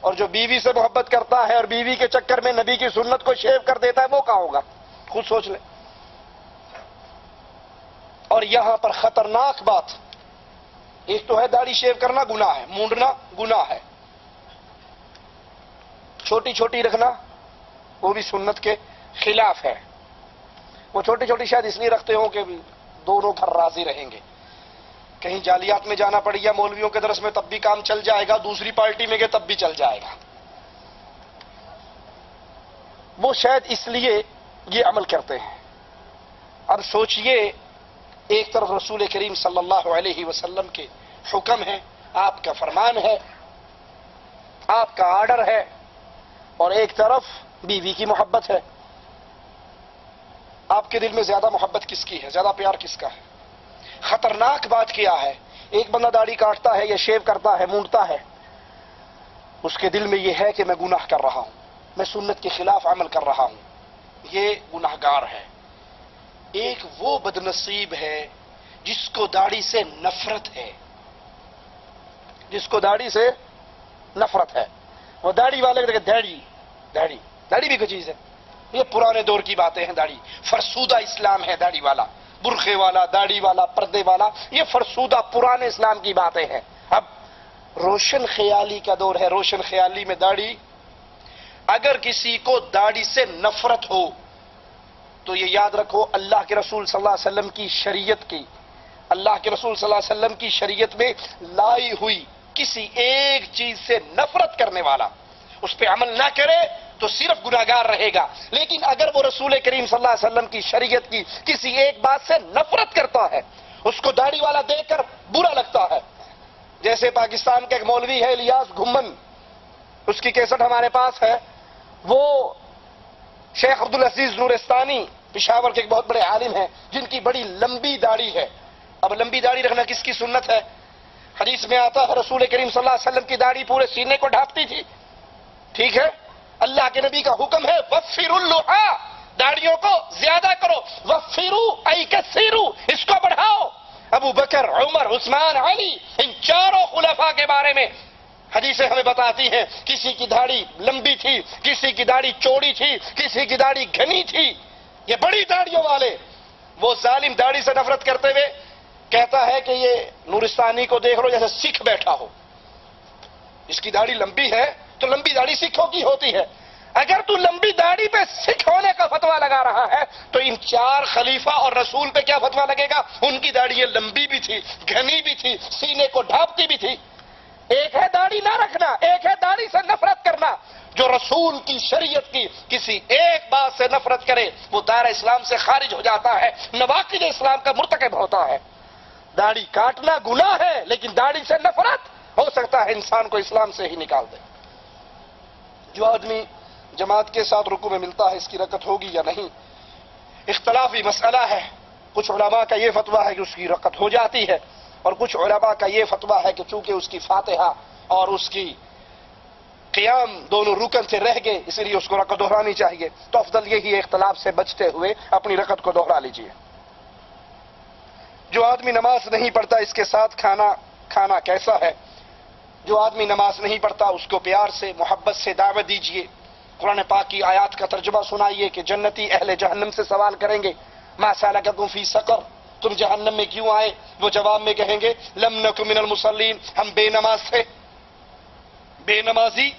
اور جو بیوی سے محبت کرتا ہے اور بیوی کے چکر میں نبی کی سنت کو شیو کر دیتا ہے، وہ کہاں ہوگا؟ خود سوچ لیں۔ اور یہاں پر خطرناک بات، ایک تو ہے داڑھی شیو کرنا گناہ ہے، مونڈنا گناہ ہے۔ چھوٹی چھوٹی رکھنا، وہ بھی سنت کے خلاف ہے۔ وہ چھوٹی چھوٹی شاید اس لیے رکھتے ہوں کہ دونوں گھر راضی رہیں گے۔ کہیں جالیات میں جانا پڑ گیا مولویوں کے درس میں تب بھی کام چل جائے گا، دوسری پارٹی میں گئے تب بھی چل جائے گا۔ وہ شاید اس لیے یہ عمل کرتے ہیں۔ اب سوچئے، ایک طرف رسول کریم صلی اللہ علیہ وسلم کے حکم ہے آپ کا فرمان ہے، آپ کا آرڈر ہے، اور ایک طرف بیوی کی محبت ہے۔ آپ کے دل میں زیادہ محبت کس کی ہے؟ زیادہ پیار کس کا ہے؟ خطرناک بات کیا ہے؟ ایک بندہ داڑھی کاٹتا ہے یا شیو کرتا ہے، مونڈتا ہے، اس کے دل میں یہ ہے کہ میں گناہ کر رہا ہوں، میں سنت کے خلاف عمل کر رہا ہوں۔ یہ گناہ گار ہے۔ ایک وہ بدنصیب ہے جس کو داڑھی سے نفرت ہے۔ جس کو داڑھی سے نفرت ہے۔ وہ داڑھی والے داڑھی داڑھی داڑھی بھی کوئی چیز ہے۔ یہ پرانے دور کی باتیں ہیں، داڑھی۔ فرسودہ اسلام ہے، داڑھی والا۔ برخے والا، داڑھی والا، پردے والا۔ یہ فرسودہ پرانے اسلام کی باتیں ہیں۔ اب روشن خیالی کا دور ہے۔ روشن خیالی میں داڑھی اگر کسی کو داڑھی سے نفرت ہو، تو یہ یاد رکھو اللہ کے رسول صلی اللہ علیہ وسلم کی شریعت کی۔ اللہ کے رسول صلی اللہ علیہ وسلم کی شریعت میں لائی ہوئی کسی ایک چیز سے نفرت کرنے والا، اس پہ عمل نہ کرے تو صرف گناہگار رہے گا۔ لیکن اگر وہ رسول کریم صلی اللہ علیہ وسلم کی شریعت کی کسی ایک بات سے نفرت کرتا ہے، اس کو داڑھی والا دیکھ کر برا لگتا ہے۔ جیسے پاکستان کا ایک مولوی ہے الیاس گھمن، اس کی کیسٹ ہمارے پاس ہے۔ وہ شیخ عبد العزیز نورستانی، پشاور کے ایک بہت بڑے عالم ہیں، جن کی بڑی لمبی داڑھی ہے۔ اب لمبی داڑھی رکھنا کس کی سنت ہے؟ حدیث میں آتا ہے، رسول کریم صلی اللہ علیہ وسلم کی داڑھی پورے سینے کو ڈھانپتی تھی۔ ٹھیک ہے؟ اللہ کے نبی کا حکم ہے وفر اللحا داڑیوں کو زیادہ کرو۔ وفرو ای کثیرو اس کو بڑھاؤ۔ ابو بکر، عمر، عثمان، علی، ان چاروں خلفاء کے بارے میں حدیثیں ہمیں بتاتی ہیں، کسی کی داڑھی لمبی تھی، کسی کی داڑھی چوڑی تھی، کسی کی داڑھی گھنی تھی۔ یہ بڑی داڑیوں والے۔ وہ ظالم داڑھی سے نفرت کرتے ہوئے کہتا ہے کہ یہ نورستانی کو دیکھ لو، جیسے سکھ بیٹھا ہو۔ اس کی داڑھی لمبی ہے، تو لمبی داڑھی سکھوں کی ہوتی ہے۔ اگر تو لمبی داڑھی پہ سکھ ہونے کا فتوا لگا رہا ہے، تو ان چار خلیفہ اور رسول پہ کیا فتوا لگے گا؟ ان کی داڑھی لمبی بھی تھی، گھنی بھی تھی، سینے کو ڈھانپتی بھی تھی۔ ایک ہے داڑھی نہ رکھنا، ایک ہے داڑھی سے نفرت کرنا۔ جو رسول کی شریعت کی کسی ایک بات سے نفرت کرے، وہ دائرہ اسلام سے خارج ہو جاتا ہے، نواقد اسلام کا مرتکب ہوتا ہے۔ داڑھی کاٹنا گناہ ہے، لیکن داڑھی سے نفرت ہو سکتا ہے، انسان کو اسلام سے ہی نکال دے۔ جو آدمی جماعت کے ساتھ رکو میں ملتا ہے، اس کی رکت ہوگی یا نہیں؟ اختلافی مسئلہ ہے۔ کچھ علماء کا یہ فتویٰ ہے کہ اس کی رکت ہو جاتی ہے۔ اور کچھ علماء کا یہ فتویٰ ہے کہ چونکہ اس کی فاتحہ اور اس کی قیام دونوں رکن سے رہ گئے اسی لیے اس کو رکت دہرانی چاہیے۔ تو افضل یہی اختلاف سے بچتے ہوئے اپنی رکت کو دوہرا لیجیے جو آدمی نماز نہیں پڑھتا، اس کے ساتھ کھانا کھانا کیسا ہے؟ جو آدمی نماز نہیں پڑھتا، اس کو پیار سے، محبت سے دعوت دیجیے قرآن پاک کی آیات کا ترجمہ سنائیے کہ جنتی اہل جہنم سے سوال کریں گے، ما سالککم فی سقر؟ تم جہنم میں کیوں آئے؟ وہ جواب میں کہیں گے، لم نکو من المصلین، ہم بے نماز تھے۔ بے نمازی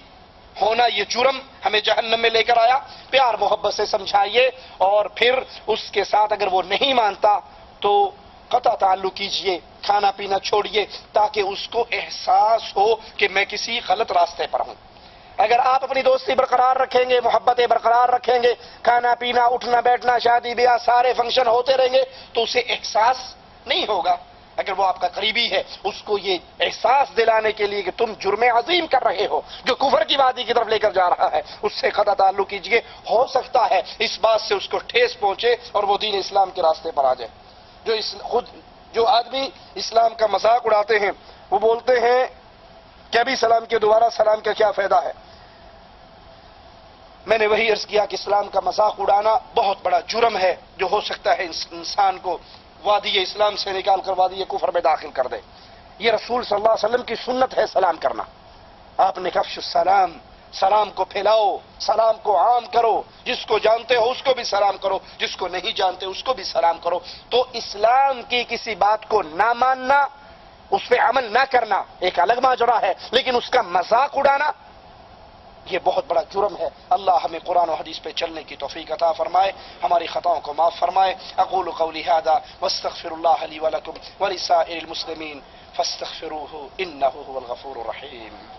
ہونا یہ جرم ہمیں جہنم میں لے کر آیا۔ پیار محبت سے سمجھائیے۔ اور پھر اس کے ساتھ اگر وہ نہیں مانتا تو قطع تعلق کیجیے، کھانا پینا چھوڑیے تاکہ اس کو احساس ہو کہ میں کسی غلط راستے پر ہوں۔ اگر آپ اپنی دوستی برقرار رکھیں گے، محبتیں برقرار رکھیں گے، کھانا پینا، اٹھنا، بیٹھنا، شادی، بیاہ، سارے فنکشن ہوتے رہیں گے، تو اسے احساس نہیں ہوگا۔ اگر وہ آپ کا قریبی ہے، اس کو یہ احساس دلانے کے لیے کہ تم جرم عظیم کر رہے ہو، جو کفر کی وادی کی طرف لے کر جا رہا ہے، اس سے قطع تعلق کیجیے، ہو سکتا ہے اس بات سے اس کو ٹھیس پہنچے اور وہ دین اسلام کے راستے پر آ جائے۔ جو اس خود جو آدمی اسلام کا مذاق اڑاتے ہیں، وہ بولتے ہیں کہ ابھی سلام کے دوبارہ سلام کا کیا فائدہ ہے؟ میں نے وہی عرض کیا کہ اسلام کا مذاق اڑانا بہت بڑا جرم ہے جو ہو سکتا ہے انسان کو وادی اسلام سے نکال کر وادی کفر میں داخل کر دے۔ یہ رسول صلی اللہ علیہ وسلم کی سنت ہے سلام کرنا۔ آپ نے کفش السلام سلام کو پھیلاؤ، سلام کو عام کرو۔ جس کو جانتے ہو اس کو بھی سلام کرو، جس کو نہیں جانتے اس کو بھی سلام کرو۔ تو اسلام کی کسی بات کو نہ ماننا اس پہ عمل نہ کرنا ایک الگ ماجرا ہے، لیکن اس کا مذاق اڑانا، یہ بہت بڑا جرم ہے۔ اللہ ہمیں قرآن و حدیث پہ چلنے کی توفیق عطا فرمائے، ہماری خطاؤں کو معاف فرمائے۔ اقول قولی هذا واستغفر الله لي ولكم ولسائر المسلمين فاستغفروه انه هو الغفور الرحيم